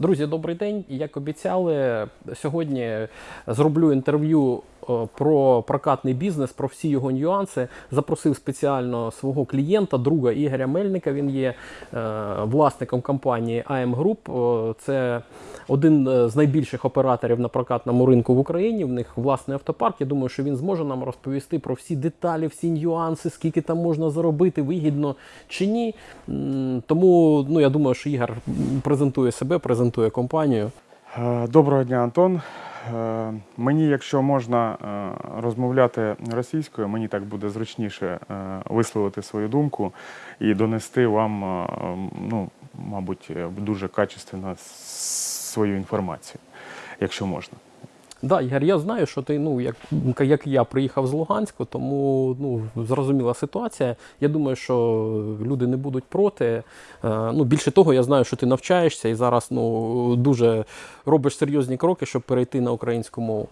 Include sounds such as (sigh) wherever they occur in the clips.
Друзі, добрий день. Як обіцяли, сьогодні зроблю інтерв'ю е, про прокатний бізнес, про всі його нюанси. Запросив спеціально свого клієнта, друга Ігоря Мельника. Він є е, власником компанії AM Group. Е, Це один з найбільших операторів на прокатному ринку в Україні. В них власний автопарк. Я думаю, що він зможе нам розповісти про всі деталі, всі нюанси, скільки там можна заробити, вигідно чи ні. Тому ну, я думаю, що Ігор презентує себе, презентує компанію. Е, Доброго дня, Антон. Е, Мені, якщо можна е, розмовляти російською, мені так буде зручніше висловити свою думку і донести вам, ну, мабуть, дуже качественно свою інформацію, якщо можна. Да, Ігор, я знаю, що ти, ну, як, як я приїхав з Луганську, тому ну, зрозуміла ситуація. Я думаю, що люди не будуть проти. Е, ну, більше того, я знаю, що ти навчаєшся і зараз ну, дуже робиш серйозні кроки, щоб перейти на українську мову.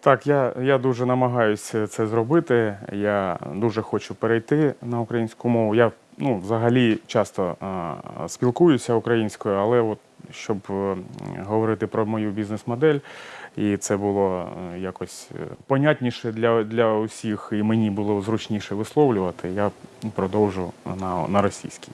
Так, я, я дуже намагаюся це зробити. Я дуже хочу перейти на українську мову. Я ну, взагалі часто а, спілкуюся українською, але от, щоб е, говорити про мою бізнес-модель, і це було е, якось е, понятніше для, для усіх, і мені було зручніше висловлювати, я продовжу на, на російській.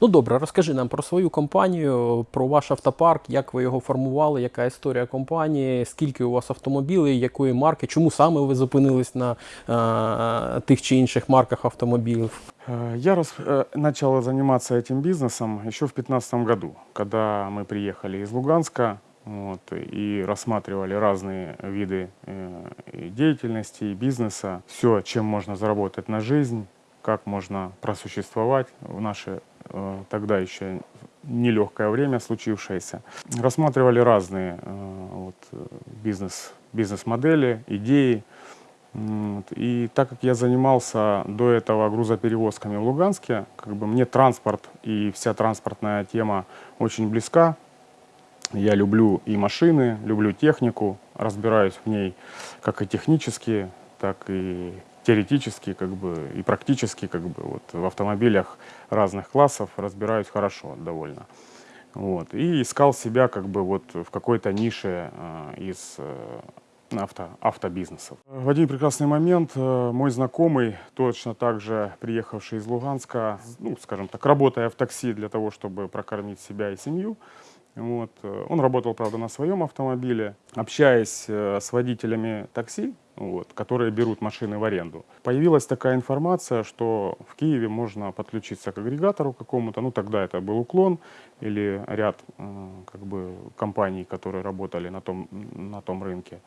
Ну добре, розкажи нам про свою компанію, про ваш автопарк, як ви його формували, яка історія компанії, скільки у вас автомобілів, якої марки, чому саме ви зупинились на е, тих чи інших марках автомобілів. Э, Я рас- э, начал заниматься этим бизнесом еще в 2015 году, когда мы приехали из Луганска Вот, и рассматривали разные виды э, деятельности и бизнеса, все, чем можно заработать на жизнь, как можно просуществовать в наше э, тогда еще нелегкое время случившееся. Рассматривали разные э, вот, э, бизнес, бизнес-модели, идеи. Вот. И так как я занимался до этого грузоперевозками в Луганске, как бы мне транспорт и вся транспортная тема очень близка. Я люблю и машины, люблю технику, разбираюсь в ней как и технически, так и теоретически, как бы и практически, как бы вот в автомобилях разных классов разбираюсь хорошо довольно. Вот. И искал себя как бы вот в какой-то нише э, из э, авто, автобизнесов. В один прекрасный момент э, мой знакомый, точно так же приехавший из Луганска, ну, скажем так, работая в такси для того, чтобы прокормить себя и семью, вот, э, он работал, правда, на своем автомобиле, общаясь э, с водителями такси, вот, которые берут машины в аренду. Появилась такая информация, что в Киеве можно подключиться к агрегатору какому-то, ну тогда это был уклон или ряд э, как бы компаний, которые работали на том, на том рынке,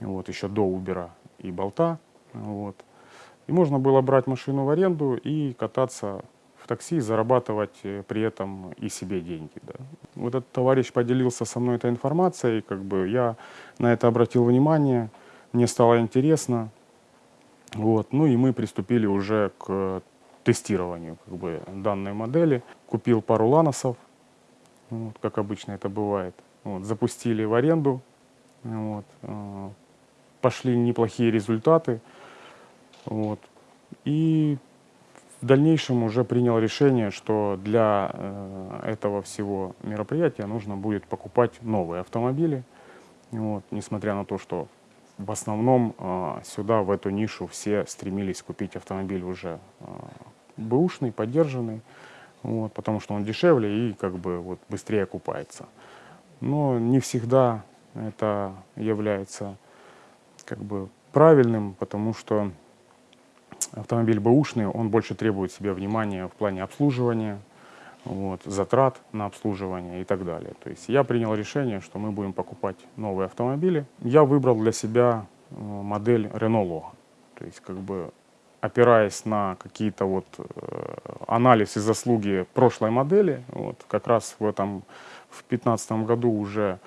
вот, еще до Uber и Болта. Вот. И можно было брать машину в аренду и кататься такси, зарабатывать э, при этом и себе деньги. Да. Вот этот товарищ поделился со мной этой информацией, как бы я на это обратил внимание, мне стало интересно. Вот. Ну и мы приступили уже к тестированию как бы, данной модели. Купил пару ланосов, вот, как обычно это бывает. Вот, запустили в аренду. Вот, э, пошли неплохие результаты. Вот. И в дальнейшем уже принял решение, что для э, этого всего мероприятия нужно будет покупать новые автомобили. Вот, несмотря на то, что в основном э, сюда, в эту нишу, все стремились купить автомобиль уже э, бэушный, поддержанный, вот, потому что он дешевле и как бы вот быстрее окупается. Но не всегда это является как бы правильным, потому что автомобиль бэушный, он больше требует себе внимания в плане обслуживания, вот, затрат на обслуживание и так далее. То есть я принял решение, что мы будем покупать новые автомобили. Я выбрал для себя э, модель Renault Logan. То есть как бы опираясь на какие-то вот э, анализ и заслуги прошлой модели, вот, как раз в этом, в 2015 году уже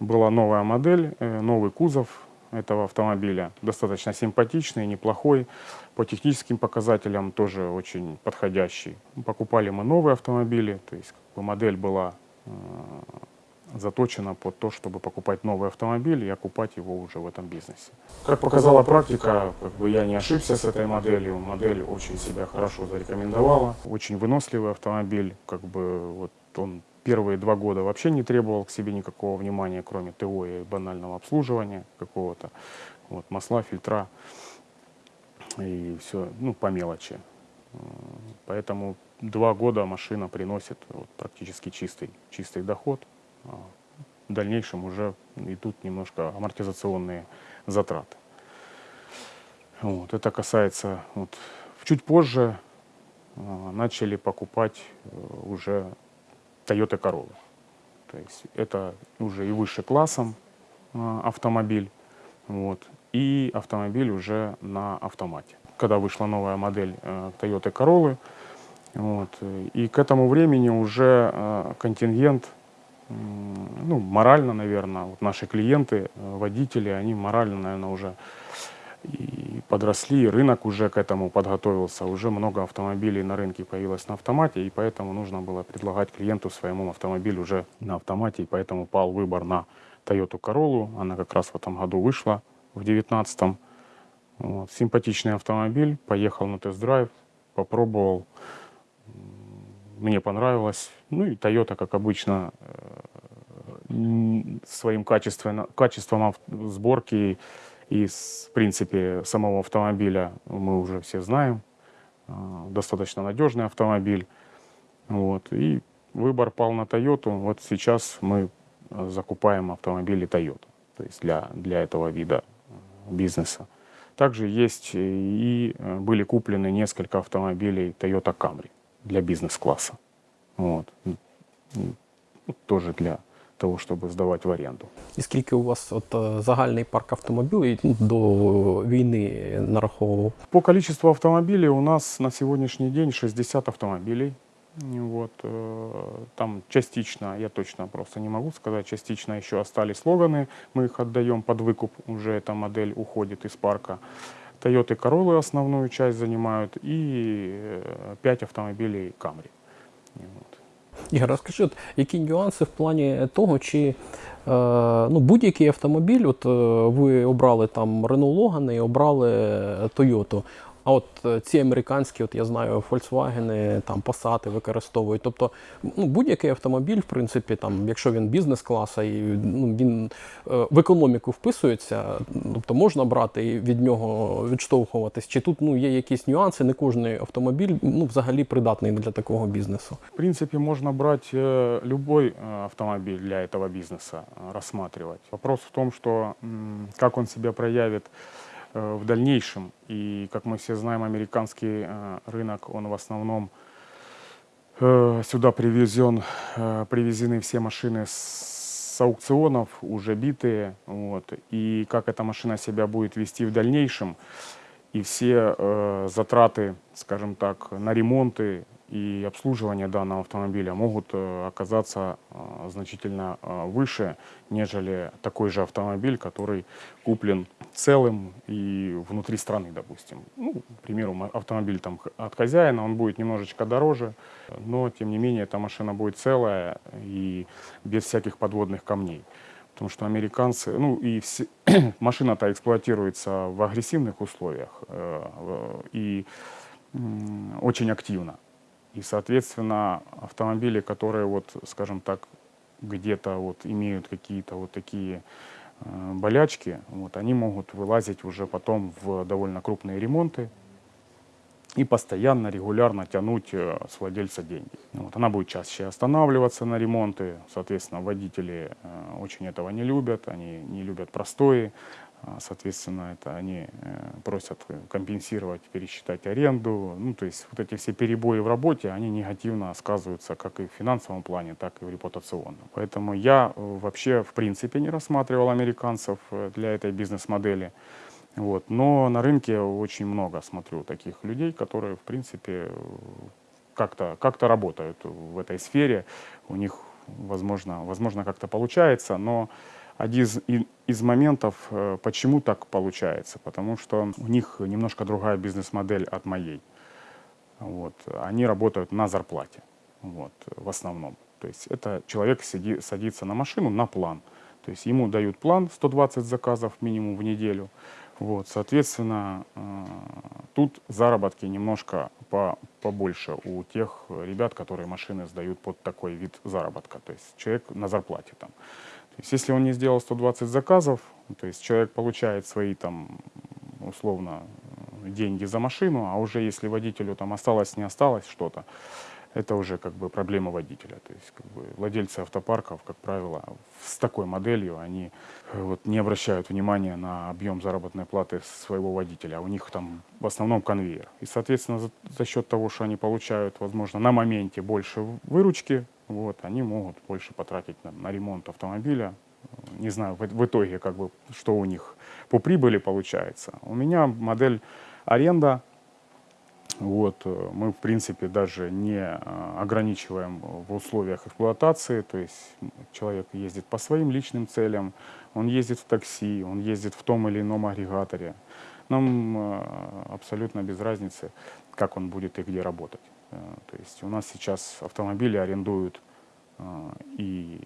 была новая модель, э, новый кузов этого автомобиля, достаточно симпатичный, неплохой, по техническим показателям тоже очень подходящий. Покупали мы новые автомобили, то есть как бы, модель была э, заточена под то, чтобы покупать новый автомобиль и окупать его уже в этом бизнесе. Как показала практика, как бы я не ошибся с этой моделью. Модель очень себя хорошо зарекомендовала. Очень выносливый автомобиль, как бы вот он первые два года вообще не требовал к себе никакого внимания, кроме ТО и банального обслуживания какого-то. Вот, масла, фильтра и все, ну, по мелочи. Поэтому два года машина приносит вот, практически чистый, чистый доход. А В дальнейшем уже идут немножко амортизационные затраты. Вот, это касается, вот, чуть позже а, начали покупать э, уже Toyota Corolla. То есть это уже и выше классом а, автомобиль, вот, и автомобиль уже на автомате. Когда вышла новая модель э, Toyota Corolla, вот, э, и к этому времени уже э, контингент, ну, морально, наверное, вот наши клиенты, водители, они морально, наверное, уже и подросли, и рынок уже к этому подготовился. Уже много автомобилей на рынке появилось на автомате, и поэтому нужно было предлагать клиенту своему автомобиль уже на автомате, и поэтому пал выбор на Toyota Corolla. Она как раз в этом году вышла, в 2019 вот. Симпатичный автомобиль, поехал на тест-драйв, попробовал, мне понравилось. Ну и Toyota, как обычно, э, своим качеством ав- сборки и, в принципе, самого автомобиля мы уже все знаем. А, Достаточно надежный автомобиль. Вот. И выбор пал на Toyota. Вот сейчас мы э, закупаем автомобили Toyota. То есть для, для этого вида э, бизнеса. Также есть и э, были куплены несколько автомобилей Toyota Camry для бизнес-класса. Вот. М, м, ну, Тоже для того, чтобы сдавать в аренду. І скільки у вас от е, загальний парк автомобілів ну, до війни нараховував? По количеству автомобилей у нас на сегодняшний день 60 автомобилей. И Вот, э, там частично, я точно просто не могу сказать, частично еще остались слоганы, мы их отдаем под выкуп, уже эта модель уходит из парка. Toyota Corolla основную часть занимают и 5 автомобилей Camry. И вот. (laughs) Ігор, розкажи, от, які нюанси в плані того, чи е, ну, будь-який автомобіль, от е, ви обрали там Renault Logan і обрали е, Toyota. А от е, ці американські, от я знаю, Volkswagen, там Passat використовують. Тобто, ну, будь-який автомобіль, в принципі, там, якщо він бізнес-класа і ну, він е, в економіку вписується, тобто можна брати і від нього відштовхуватись. Чи тут ну, є якісь нюанси, не кожен автомобіль ну, взагалі придатний для такого бізнесу. В принципе, можно брать э, любой э, автомобиль для этого бизнеса, э, рассматривать. Вопрос в том, что м, как он себя проявит э, В дальнейшем. И, как мы все знаем, американский э, рынок, он в основном э, сюда привезен, э, привезены все машины с аукционов, уже битые. Вот. И как эта машина себя будет вести в дальнейшем, и все э, затраты, скажем так, на ремонты и обслуживание данного автомобиля могут э, оказаться э, значительно э, выше, нежели такой же автомобиль, который куплен целым и внутри страны, допустим. Ну, к примеру, автомобиль там от хозяина, он будет немножечко дороже, но тем не менее эта машина будет целая и без всяких подводных камней. Потому что американцы, ну и все, (clears throat) машина-то эксплуатируется в агрессивных условиях э, и очень активно. И, соответственно, автомобили, которые, вот, скажем так, где-то вот имеют какие-то вот такие э, болячки, вот, они могут вылазить уже потом в довольно крупные ремонты и постоянно, регулярно тянуть э, с владельца деньги. Вот, она будет чаще останавливаться на ремонты, соответственно, водители э, очень этого не любят, они не любят простои, Соответственно, это они э, просят э, компенсировать, пересчитать аренду. Ну, то есть вот эти все перебои в работе, они негативно сказываются как и в финансовом плане, так и в репутационном. Поэтому я э, вообще в принципе не рассматривал американцев для этой бизнес-модели. Вот. Но на рынке очень много смотрю таких людей, которые, в принципе, как-то как работают в этой сфере. У них, возможно, возможно как-то получается, но один из, из моментов, э, почему так получается, потому что у них немножко другая бизнес-модель от моей. Вот. Они работают на зарплате, вот, в основном. То есть это человек сиди- садится на машину на план. То есть ему дают план 120 заказов минимум в неделю. Вот, соответственно, э, тут заработки немножко по, побольше у тех ребят, которые машины сдают под такой вид заработка. То есть человек на зарплате там. То есть если он не сделал 120 заказов, то есть человек получает свои там условно деньги за машину, а уже если водителю там осталось, не осталось что-то, это уже как бы проблема водителя. То есть как бы владельцы автопарков, как правило, с такой моделью они э, вот, не обращают внимания на объем заработной платы своего водителя, а у них там в основном конвейер. И, соответственно, за, за счет того, что они получают, возможно, на моменте больше выручки, вот, они могут больше потратить на, на ремонт автомобиля. Не знаю, в, в итоге, как бы, что у них по прибыли получается. У меня модель аренда вот, э, мы, в принципе, даже не э, ограничиваем в условиях эксплуатации, то есть человек ездит по своим личным целям, он ездит в такси, он ездит в том или ином агрегаторе. Нам э, абсолютно без разницы, как он будет и где работать. То есть у нас сейчас автомобили арендуют и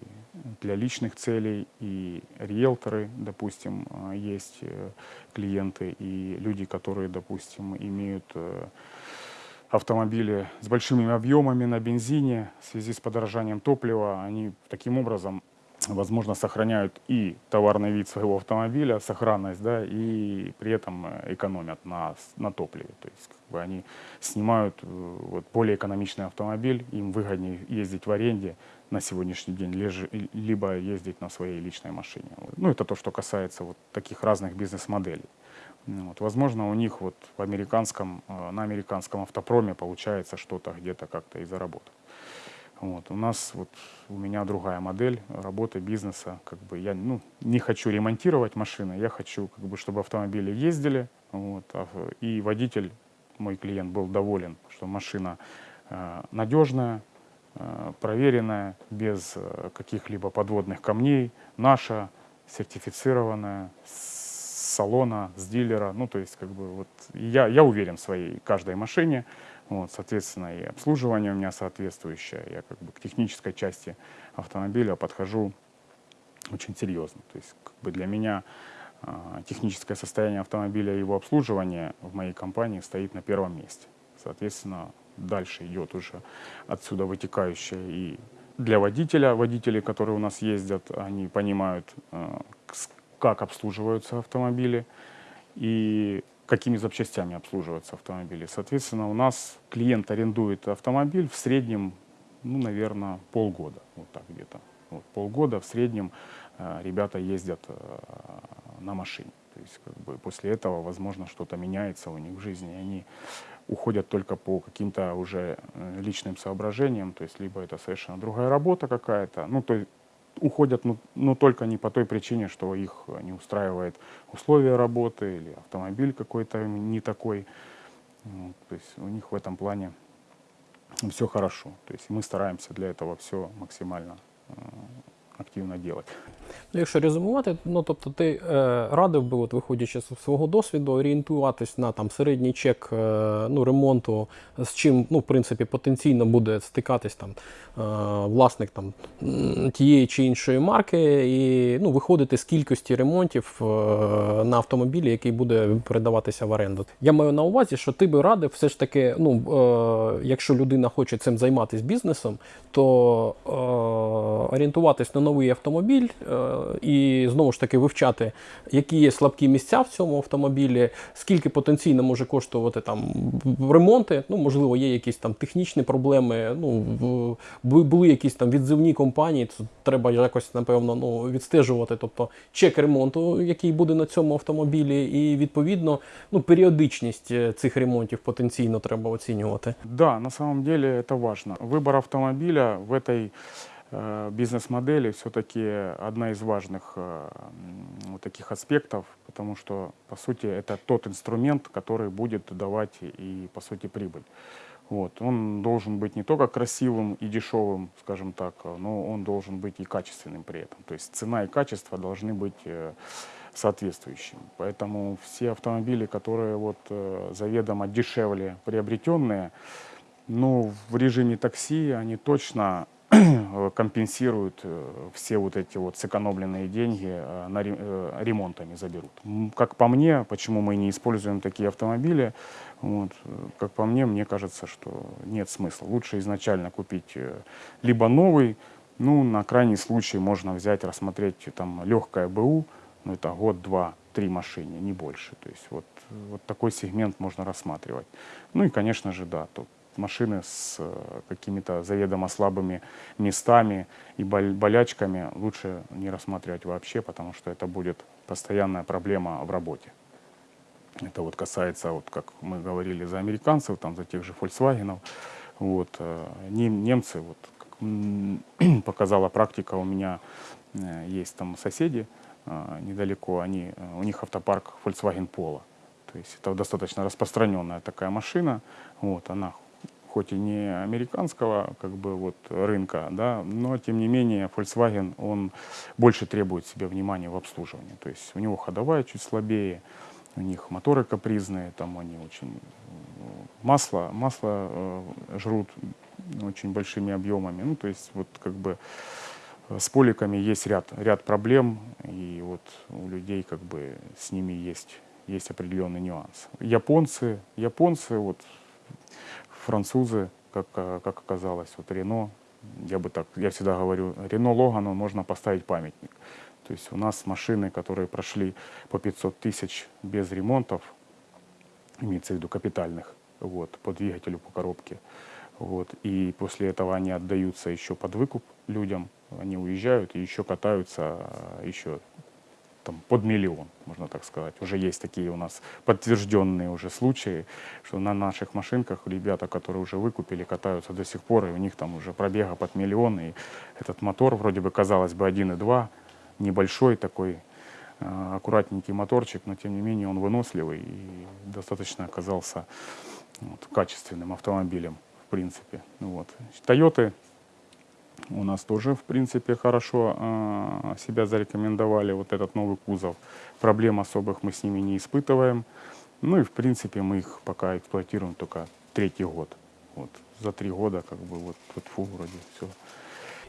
для личных целей, и риэлторы, допустим, есть клиенты, и люди, которые, допустим, имеют автомобили с большими объемами на бензине в связи с подорожанием топлива, они таким образом, возможно, сохраняют и товарный вид своего автомобиля, сохранность, да, и при этом экономят на, на топливе. То есть как бы они снимают э, вот, более экономичный автомобиль, им выгоднее ездить в аренде на сегодняшний день, либо ездить на своей личной машине. Ну, это то, что касается вот таких разных бизнес-моделей. Ну вот, возможно, у них вот в американском, э, на американском автопроме получается что-то где-то как-то и заработать. Вот. У нас вот у меня другая модель работы бизнеса. Как бы я ну, не хочу ремонтировать машины, я хочу, как бы, чтобы автомобили ездили, вот, а, и водитель, мой клиент, был доволен, что машина э, надежная, э, проверенная, без э, каких-либо подводных камней, наша, сертифицированная, салона, с дилера. Ну, то есть, как бы, вот, я, я уверен в своей каждой машине. Вот, соответственно, и обслуживание у меня соответствующее. Я как бы к технической части автомобиля подхожу очень серьезно. То есть, как бы для меня э, техническое состояние автомобиля и его обслуживание в моей компании стоит на первом месте. Соответственно, дальше идет уже отсюда вытекающее и для водителя, водителей, которые у нас ездят, они понимают, э, как обслуживаются автомобили и какими запчастями обслуживаются автомобили. Соответственно, у нас клиент арендует автомобиль в среднем, ну, наверное, полгода, вот так где-то. Вот, полгода в среднем э, ребята ездят э, на машине. То есть как бы после этого, возможно, что-то меняется у них в жизни, и они уходят только по каким-то уже э, личным соображениям, то есть либо это совершенно другая работа какая-то, ну, то уходят, но, но только не по той причине, что их не устраивает условия работы или автомобиль какой-то не такой. Вот, то есть у них в этом плане все хорошо. То есть мы стараемся для этого все максимально э, активно делать. Ну, Якщо резюмувати, ну тобто ти е, радив би, от, виходячи з свого досвіду, орієнтуватись на там середній чек е, ну, ремонту, з чим ну, в принципі, потенційно буде стикатись там е, власник там тієї чи іншої марки, і ну, виходити з кількості ремонтів е, на автомобілі, який буде передаватися в оренду. Я маю на увазі, що ти би радив все ж таки, ну, е, якщо людина хоче цим займатися бізнесом, то е, орієнтуватись на новий автомобіль Е, і знову ж таки вивчати, які є слабкі місця в цьому автомобілі, скільки потенційно може коштувати там ремонти. Ну, можливо, є якісь там технічні проблеми. Ну, були якісь там відзивні компанії, то треба якось, напевно, ну, відстежувати. Тобто чек ремонту, який буде на цьому автомобілі, і відповідно ну, періодичність е, цих ремонтів потенційно треба оцінювати. Да, на самом деле это важно. Выбор автомобиля в этой Э, бизнес-модели все-таки одна из важных э, вот таких аспектов, потому что, по сути, это тот инструмент, который будет давать и, по сути, прибыль. Вот. Он должен быть не только красивым и дешевым, скажем так, но он должен быть и качественным при этом. То есть цена и качество должны быть э, соответствующими. Поэтому все автомобили, которые вот заведомо дешевле приобретенные, ну, в режиме такси они точно э, компенсируют э, все вот эти вот сэкономленные деньги э, на ре- э, ремонтами заберут. Как по мне, почему мы не используем такие автомобили, вот, э, как по мне, мне кажется, что нет смысла. Лучше изначально купить э, либо новый, ну, на крайний случай можно взять, рассмотреть э, там легкое БУ, ну, это год, два, три машине, не больше. То есть вот, вот такой сегмент можно рассматривать. Ну и, конечно же, да, тут машины с э, какими-то заведомо слабыми местами и болячками лучше не рассматривать вообще, потому что это будет постоянная проблема в работе. Это вот касается, вот как мы говорили, за американцев, там, за тех же Volkswagen. Вот, э, нем- немцы, вот, как (clears throat) показала практика, у меня э, есть там соседи недалеко, они, у них автопарк Volkswagen Polo. То есть это достаточно распространенная такая машина. Вот, она хоть и не американского как бы вот рынка, да, но тем не менее Volkswagen он больше требует себе внимания в обслуживании. То есть у него ходовая чуть слабее, у них моторы капризные, там они очень э, масло, масло э, жрут очень большими объемами. Ну, то есть вот как бы э, с поликами есть ряд, ряд проблем, и вот у людей как бы с ними есть, есть определенный нюанс. Японцы, японцы, вот французы, как, э, как оказалось, вот Рено, я бы так, я всегда говорю, Рено Логану можно поставить памятник. То есть у нас машины, которые прошли по 500 тысяч без ремонтов, имеется в виду капитальных, вот, по двигателю, по коробке. Вот, и после этого они отдаются еще под выкуп людям, они уезжают и еще катаются а, еще там, под миллион, можно так сказать. Уже есть такие у нас подтвержденные уже случаи, что на наших машинках ребята, которые уже выкупили, катаются до сих пор, и у них там уже пробега под миллион, и этот мотор вроде бы, казалось бы, 1.2, небольшой такой, э, аккуратненький моторчик, но тем не менее он выносливый и достаточно оказался вот, качественным автомобилем, в принципе. Вот. Тойоты у нас тоже, в принципе, хорошо э, себя зарекомендовали. Вот этот новый кузов. Проблем особых мы с ними не испытываем. Ну и, в принципе, мы их пока эксплуатируем только третий год. Вот. За три года, как бы, вот, вот фу, вроде все.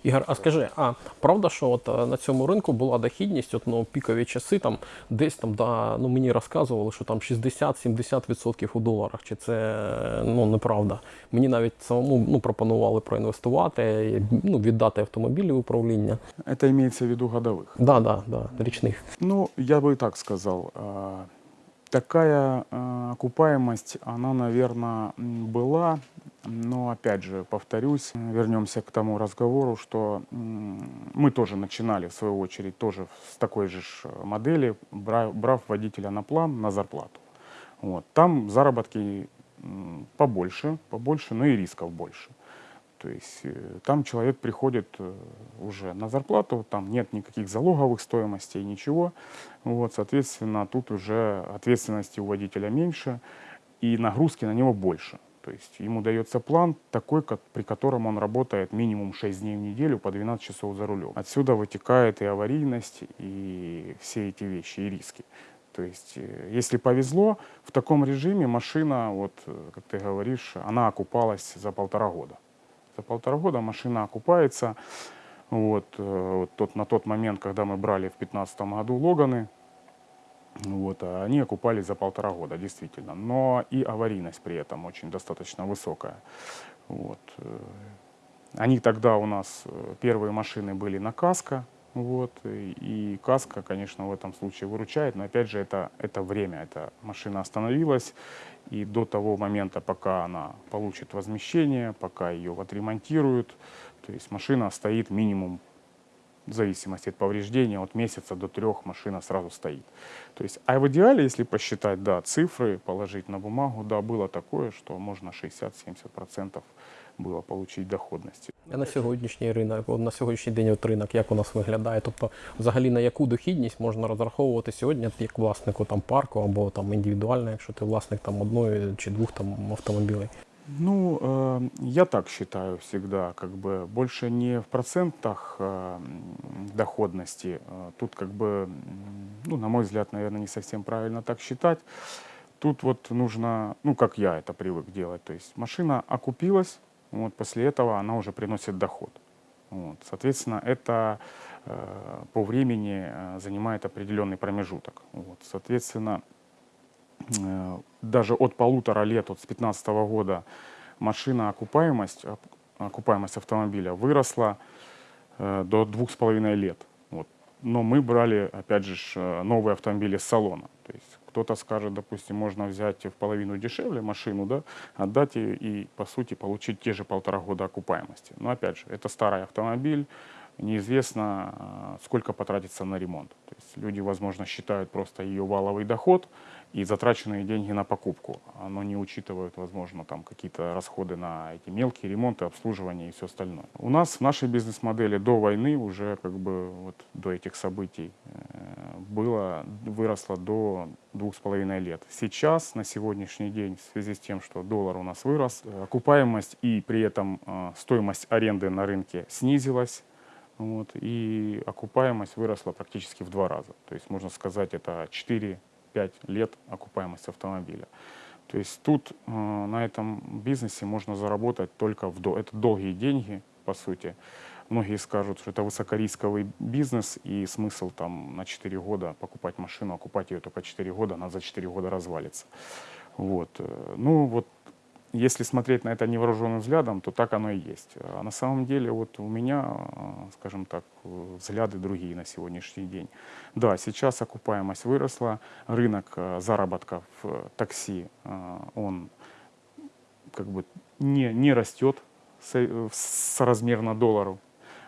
Ігор, а скажи, а правда, що от е, на цьому ринку була дохідність, от ну пікові часи, там десь там да, ну мені розказували, що там 60-70% у доларах. Чи це е, ну неправда? Мені навіть самому ну пропонували проінвестувати, ну віддати автомобілі в управління. Это имеется в виду годовых. Да, да, да, річних. Ну, я бы и так сказал. Такая а, окупаемость, она, наверное, была, но, опять же, повторюсь, вернемся к тому разговору, что мы тоже начинали, в свою очередь, тоже с такой же ж модели, бра- брав водителя на план, на зарплату. Вот. Там заработки побольше, побольше, но и рисков больше. То есть э, там человек приходит э, уже на зарплату, там нет никаких залоговых стоимостей, ничего. Вот, соответственно, тут уже ответственности у водителя меньше и нагрузки на него больше. То есть ему дается план такой, ко- при котором он работает минимум 6 дней в неделю по 12 часов за рулем. Отсюда вытекает и аварийность, и все эти вещи, и риски. То есть, э, если повезло, в таком режиме машина, вот, как ты говоришь, она окупалась за полтора года. За полтора года машина окупается. Вот, э, вот тот, на тот момент, когда мы брали в 2015 году Логаны, вот, а они окупались за полтора года, действительно. Но и аварийность при этом очень достаточно высокая. Вот. э, Они тогда у нас, э, первые машины были на каско, вот, и, и каска, конечно, в этом случае выручает, но опять же это, это время, эта машина остановилась, и до того момента, пока она получит возмещение, пока ее отремонтируют, то есть машина стоит минимум в зависимости от повреждения, от месяца до трех машина сразу стоит. То есть, а в идеале, если посчитать, да, цифры, положить на бумагу, да, было такое, что можно 60-70% было получить доходности. А на сьогоднішній ринок, от на сьогоднішній день от ринок, як у нас виглядає? Тобто, взагалі на яку дохідність можна розраховувати сьогодні як власнику там парку або там індивідуально, якщо ти власник там одної чи двох там автомобілей? Ну, э, я так считаю всегда, как бы больше не в процентах э, м, доходности. э, Тут как бы, м, ну, на мой взгляд, наверное, не совсем правильно так считать. Тут вот нужно, ну, как я это привык делать, то есть машина окупилась, вот после этого она уже приносит доход. Вот. Соответственно, это э, по времени э, занимает определенный промежуток. Вот. Соответственно, э, даже от полутора лет, от с 2015 года, машина окупаемость, окупаемость автомобиля выросла э, до двух с половиной лет. Вот. Но мы брали, опять же, э, новые автомобили с салона. Кто-то скажет, допустим, можно взять в половину дешевле машину, да, отдать ее и, по сути, получить те же полтора года окупаемости. Но, опять же, это старый автомобиль, неизвестно, э, сколько потратится на ремонт. То есть люди, возможно, считают просто ее валовый доход и затраченные деньги на покупку, но не учитывают, возможно, там какие-то расходы на эти мелкие ремонты, обслуживание и все остальное. У нас в нашей бизнес-модели до войны уже как бы вот до этих событий было выросло до двух с половиной лет. Сейчас на сегодняшний день в связи с тем, что доллар у нас вырос, окупаемость и при этом э, стоимость аренды на рынке снизилась. Вот, и окупаемость выросла практически в два раза. То есть, можно сказать, это 4-5 лет окупаемость автомобиля. То есть тут э, на этом бизнесе можно заработать только в дол- это долгие деньги, по сути. Многие скажут, что это высокорисковый бизнес, и смысл там на 4 года покупать машину, окупать ее только 4 года, она за 4 года развалится. Вот. Ну вот если смотреть на это невооруженным взглядом, то так оно и есть. А на самом деле вот у меня, скажем так, взгляды другие на сегодняшний день. Да, сейчас окупаемость выросла, рынок э, заработка в э, такси, э, он как бы не, не растет со- соразмерно доллару.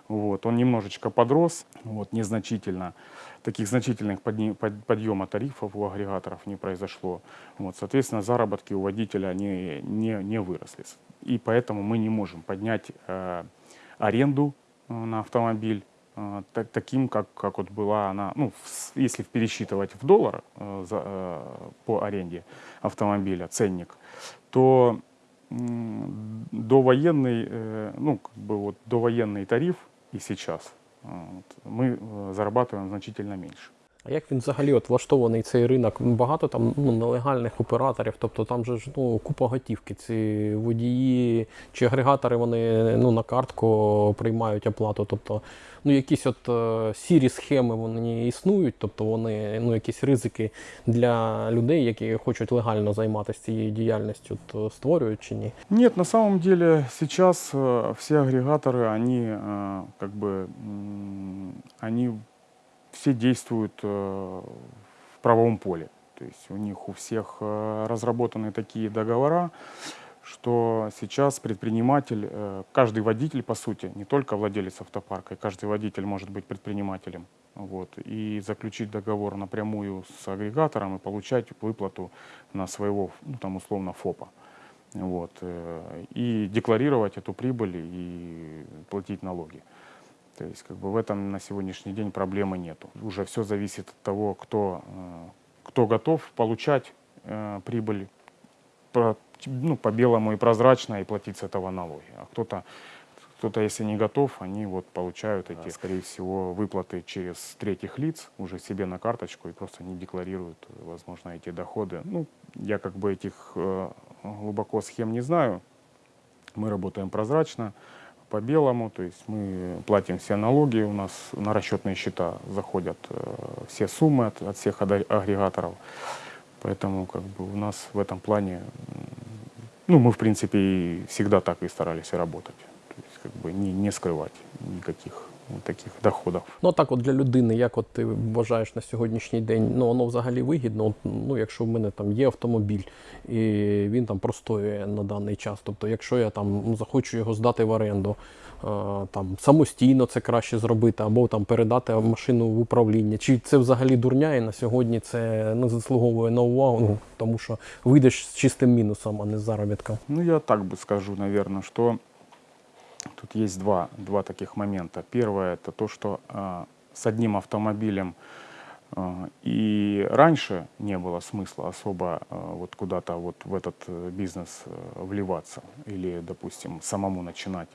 Вот, он немножечко подрос, вот, незначительно. Таких значительных подъема тарифов у агрегаторов не произошло. Вот, соответственно, заработки у водителя не, не, не выросли. И поэтому мы не можем поднять э, аренду э, на автомобиль э, та- таким, как, как вот была она, ну, в если пересчитывать в доллар э, за, э, по аренде автомобиля, ценник, то довоенный, э, ну, как бы вот довоенный тариф и сейчас вот, мы э, зарабатываем значительно меньше. А як він взагалі от влаштований цей ринок? Багато там ну, нелегальних операторів, тобто там же ж ну, купа готівки. Ці водії чи агрегатори вони ну, на картку приймають оплату. Тобто, ну, якісь от е, сірі схеми вони існують, тобто вони ну, якісь ризики для людей, які хочуть легально займатися цією діяльністю, то створюють чи ні? Нет, на самом деле сейчас э, все агрегаторы, они э, как бы, м, они все действуют э, в правовом поле. То есть у них у всех э, разработаны такие договора, что сейчас предприниматель, э, каждый водитель, по сути, не только владелец автопарка, каждый водитель может быть предпринимателем. Вот, и заключить договор напрямую с агрегатором и получать выплату на своего, ну, там, условно, ФОПа. Вот, и декларировать эту прибыль и платить налоги. То есть как бы в этом на сегодняшний день проблемы нету. Уже все зависит от того, кто, э, кто готов получать э, прибыль про- ну, по белому и прозрачно и платить с этого налоги. А кто-то, кто-то, если не готов, они вот получают эти, скорее всего, выплаты через третьих лиц уже себе на карточку и просто не декларируют, возможно, эти доходы. Ну, я как бы этих э, глубоко схем не знаю. Мы работаем прозрачно, по белому, то есть мы платим все налоги, у нас на расчетные счета заходят э, все суммы от, от всех агрегаторов. Поэтому как бы у нас в этом плане, ну, мы в принципе и всегда так и старались работать. То есть как бы не, не скрывать никаких таких доходов. Ну так, от для людини, як от ти вважаєш на сьогоднішній день, ну воно взагалі вигідно. От, ну, якщо в мене там є автомобіль і він там простоює на даний час. Тобто, якщо я там захочу його здати в оренду, е, там самостійно це краще зробити, або там передати машину в управління. Чи це взагалі дурня, і на сьогодні це не заслуговує на увагу, ну, тому що вийдеш з чистим мінусом, а не з заробітком. Ну, я так бы скажу, наверное, что тут есть два, два таких момента. Первое это то, что э, с одним автомобилем э, и раньше не было смысла особо э, вот куда-то вот в этот э, бизнес э, вливаться или, допустим, самому начинать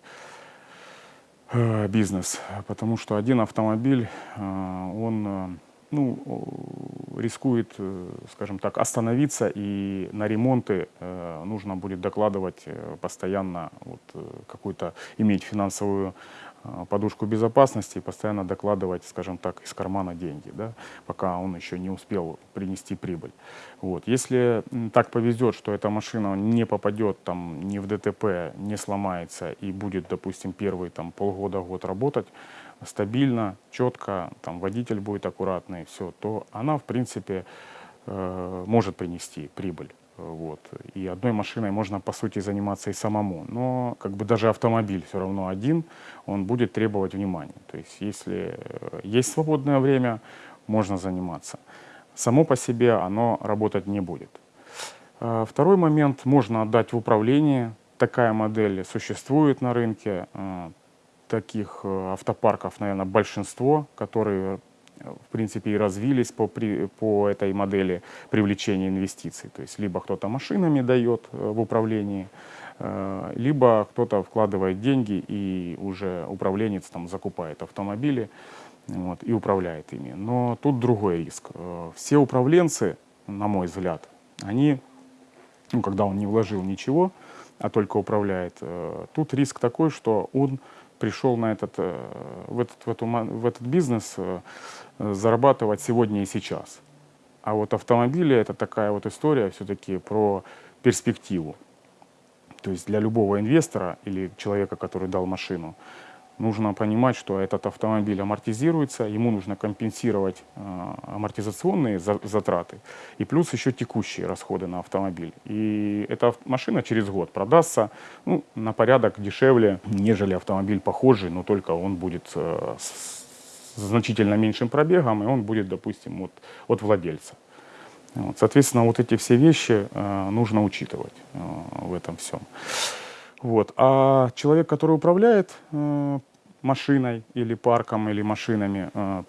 э, бизнес, потому что один автомобиль, он э, ну, рискует, э, скажем так, остановиться, и на ремонты э, нужно будет докладывать э, постоянно, вот, какую-то, иметь финансовую подушку безопасности и постоянно докладывать, скажем так, из кармана деньги, да, пока он еще не успел принести прибыль. Вот. Если так повезет, что эта машина не попадет там ни в ДТП, не сломается и будет, допустим, первые там, полгода-год работать стабильно, четко, там, водитель будет аккуратный, все, то она, в принципе, э, может принести прибыль. Вот. И одной машиной можно, по сути, заниматься и самому. Но как бы даже автомобиль все равно один, он будет требовать внимания. То есть если э, есть свободное время, можно заниматься. Само по себе оно работать не будет. Э, Второй момент, можно отдать в управление. Такая модель существует на рынке. Таких э, автопарков, наверное, большинство, которые э, в принципе и развились по, при- по этой модели привлечения инвестиций. То есть либо кто-то машинами дает э, в управлении, либо кто-то вкладывает деньги и уже управленец там закупает автомобили вот, и управляет ими. Но тут другой риск. Все управленцы, на мой взгляд, они, ну, когда он не вложил ничего, а только управляет, тут риск такой, что он пришел на этот, э, в, этот, в, эту в этот бизнес э, зарабатывать сегодня и сейчас. А вот автомобили это такая вот история все-таки про перспективу. То есть для любого инвестора или человека, который дал машину, нужно понимать, что этот автомобиль амортизируется, ему нужно компенсировать э, амортизационные за- затраты и плюс еще текущие расходы на автомобиль. И эта машина через год продастся ну, на порядок дешевле, нежели автомобиль похожий, но только он будет э, с значительно меньшим пробегом, и он будет, допустим, вот, от владельца. Вот, соответственно, вот эти все вещи э, нужно учитывать э, в этом всем. Вот. А человек, который управляет э, машиной или парком, или машинами, э,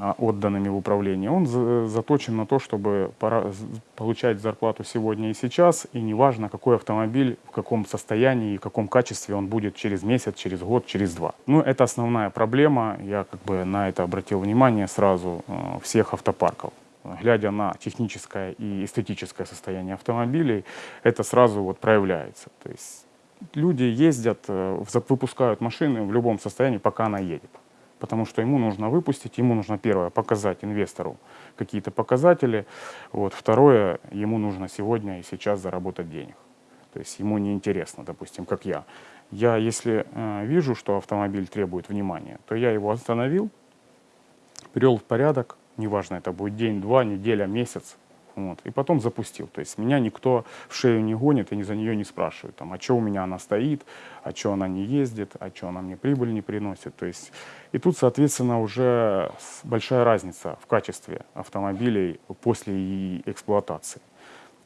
а, отданными в управление, он за- заточен на то, чтобы получать зарплату сегодня и сейчас, и неважно, какой автомобиль, в каком состоянии и в каком качестве он будет через месяц, через год, через два. Ну, это основная проблема, я как бы на это обратил внимание сразу э, всех автопарков глядя на техническое и эстетическое состояние автомобилей, это сразу вот проявляется. То есть люди ездят, э, выпускают машины в любом состоянии, пока она едет. Потому что ему нужно выпустить, ему нужно первое показать инвестору какие-то показатели, вот, второе, ему нужно сегодня и сейчас заработать денег. То есть ему не интересно, допустим, как я. Я, если э, вижу, что автомобиль требует внимания, то я его остановил, привел в порядок, неважно, это будет день, два, неделя, месяц, вот, и потом запустил. То есть меня никто в шею не гонит и ни за нее не спрашивает, там, а что у меня она стоит, а что она не ездит, а что она мне прибыль не приносит. То есть, и тут, соответственно, уже большая разница в качестве автомобилей после эксплуатации.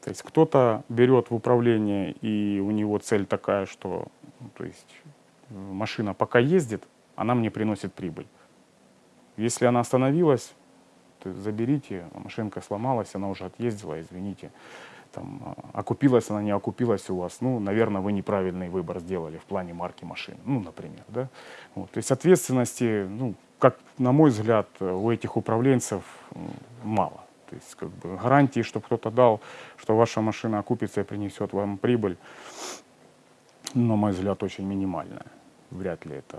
То есть кто-то берет в управление, и у него цель такая, что ну, то есть, э, машина пока ездит, она мне приносит прибыль. Если она остановилась, заберите, машинка сломалась, она уже отъездила, извините. Там, а, окупилась она, не окупилась у вас, ну, наверное, вы неправильный выбор сделали в плане марки машины, ну, например, да. Вот, то есть ответственности, ну, как, на мой взгляд, у этих управленцев мало. То есть как бы гарантии, что кто-то дал, что ваша машина окупится и принесет вам прибыль, на мой взгляд, очень минимальная. Вряд ли это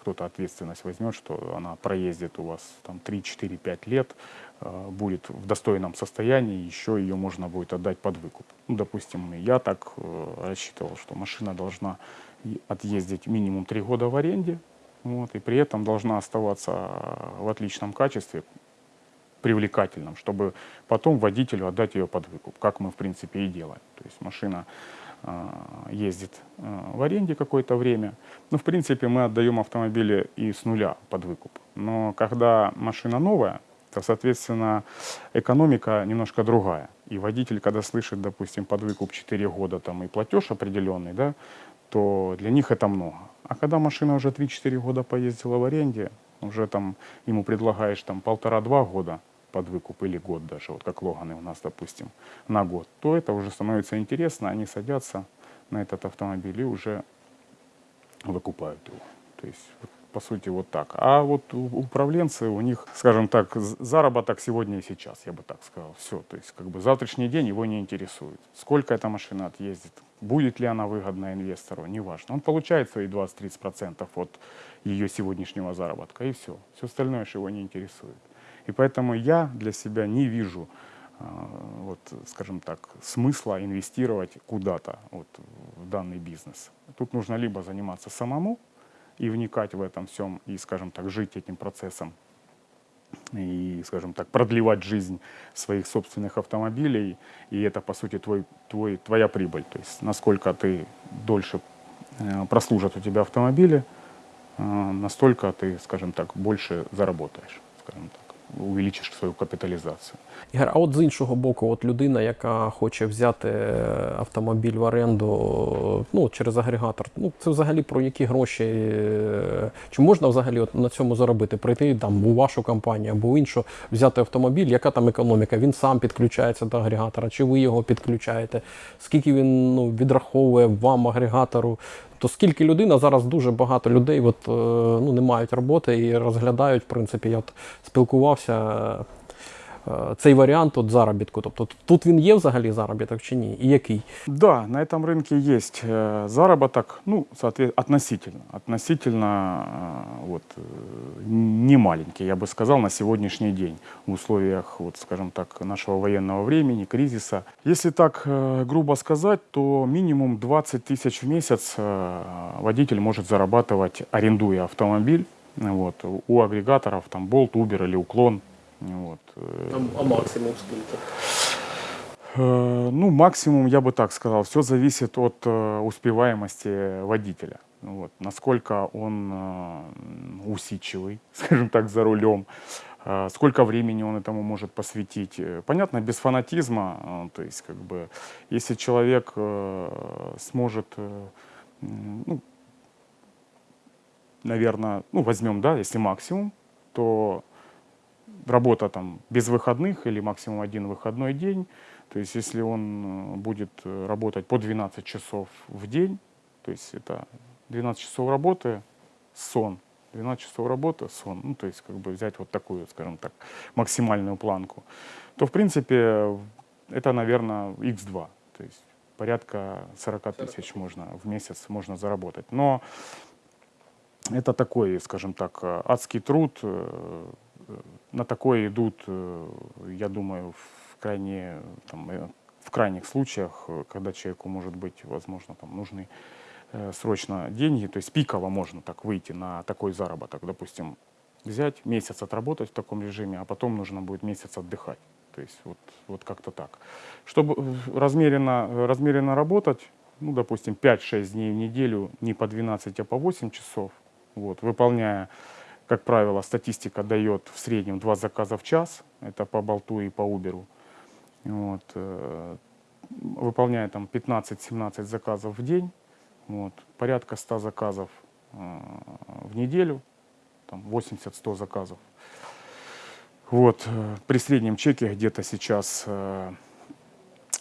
кто-то ответственность возьмет, что она проездит у вас там 3, 4, 5 лет, э, будет в достойном состоянии, еще ее можно будет отдать под выкуп. Ну, допустим, я так э, рассчитывал, что машина должна отъездить минимум 3 года в аренде, вот, и при этом должна оставаться в отличном качестве, привлекательным, чтобы потом водителю отдать ее под выкуп, как мы в принципе и делаем. То есть машина э, ездит э, в аренде какое-то время. Ну, в принципе, мы отдаем автомобили и с нуля под выкуп. Но когда машина новая, то, соответственно, экономика немножко другая. И водитель, когда слышит, допустим, под выкуп 4 года там, и платеж определенный, да, то для них это много. А когда машина уже 3-4 года поездила в аренде, уже там ему предлагаешь там полтора-два года под выкуп или год даже, вот как Логаны у нас, допустим, на год, то это уже становится интересно, они садятся на этот автомобиль и уже выкупают его. То есть по сути, вот так. А вот управленцы, у них, скажем так, заработок сегодня и сейчас, я бы так сказал. Все, то есть как бы завтрашний день его не интересует. Сколько эта машина отъездит, будет ли она выгодна инвестору, неважно. Он получает свои 20-30% от ее сегодняшнего заработка, и все. Все остальное же его не интересует. И поэтому я для себя не вижу а, вот, скажем так, смысла инвестировать куда-то вот, в данный бизнес. Тут нужно либо заниматься самому и вникать в этом всем, и, скажем так, жить этим процессом, и, скажем так, продлевать жизнь своих собственных автомобилей, и это, по сути, твой, твой, твоя прибыль. То есть, насколько ты дольше э, прослужат у тебя автомобили, э, настолько ты, скажем так, больше заработаешь, скажем так, увеличишь свою капитализацию. Ігор, а от з іншого боку, от людина, яка хоче взяти е, автомобіль в оренду ну, через агрегатор, ну це взагалі про які гроші? е, Чи можна взагалі от на цьому заробити? Прийти там у вашу компанію або іншу, взяти автомобіль, яка там економіка? Він сам підключається до агрегатора, чи ви його підключаєте? Скільки він ну, відраховує вам агрегатору? То скільки людина зараз дуже багато людей от, е, ну, не мають роботи і розглядають, в принципі, я от спілкувався. е, Цей варіант от заробітку, тобто тут він є взагалі заробіток чи ні? І який? Да, на этом рынке есть э, заработок, ну, соответственно, относительно, относительно э, вот, э, не маленький, я бы сказал, на сегодняшний день в условиях, вот, скажем так, нашего военного времени, кризиса. Если так э, грубо сказать, то минимум 20 тысяч в месяц э, водитель может зарабатывать, арендуя автомобиль. Вот, у агрегаторов там Bolt, Uber или Уклон. вот, э, А максимум скільки? Э, Ну, максимум, я бы так сказал, все зависит от э, успеваемости водителя. Ну Вот, насколько он усидчивый, (laughs) скажем так, за рулем, сколько времени он этому может посвятить. Понятно, без фанатизма, э, то есть, как бы, если человек сможет, ну, наверное, ну, возьмем, да, если максимум, то работа там без выходных или максимум один выходной день. То есть если он э, будет э, работать по 12 часов в день, то есть это 12 часов работы, сон, 12 часов работы, сон, ну то есть как бы взять вот такую, скажем так, максимальную планку, то в принципе это, наверное, x2, то есть порядка 40 тысяч можно в месяц можно заработать. Но это такой, скажем так, э, адский труд. На такое идут, э, я думаю, в, крайне, там, э, в крайних случаях, э, когда человеку, может быть, возможно, там, нужны срочно деньги. То есть пиково можно так выйти на такой заработок. Допустим, взять месяц отработать в таком режиме, а потом нужно будет месяц отдыхать. То есть вот, вот как-то так. Чтобы размеренно, размеренно работать, ну, допустим, 5-6 дней в неделю, не по 12, а по 8 часов, вот, выполняя, как правило, статистика дает в среднем 2 заказа в час, это по болту и по Uber. Вот, э, выполняя там 15-17 заказов в день, вот, порядка 100 заказов э, в неделю, там 80-100 заказов. Вот, э, при среднем чеке где-то сейчас,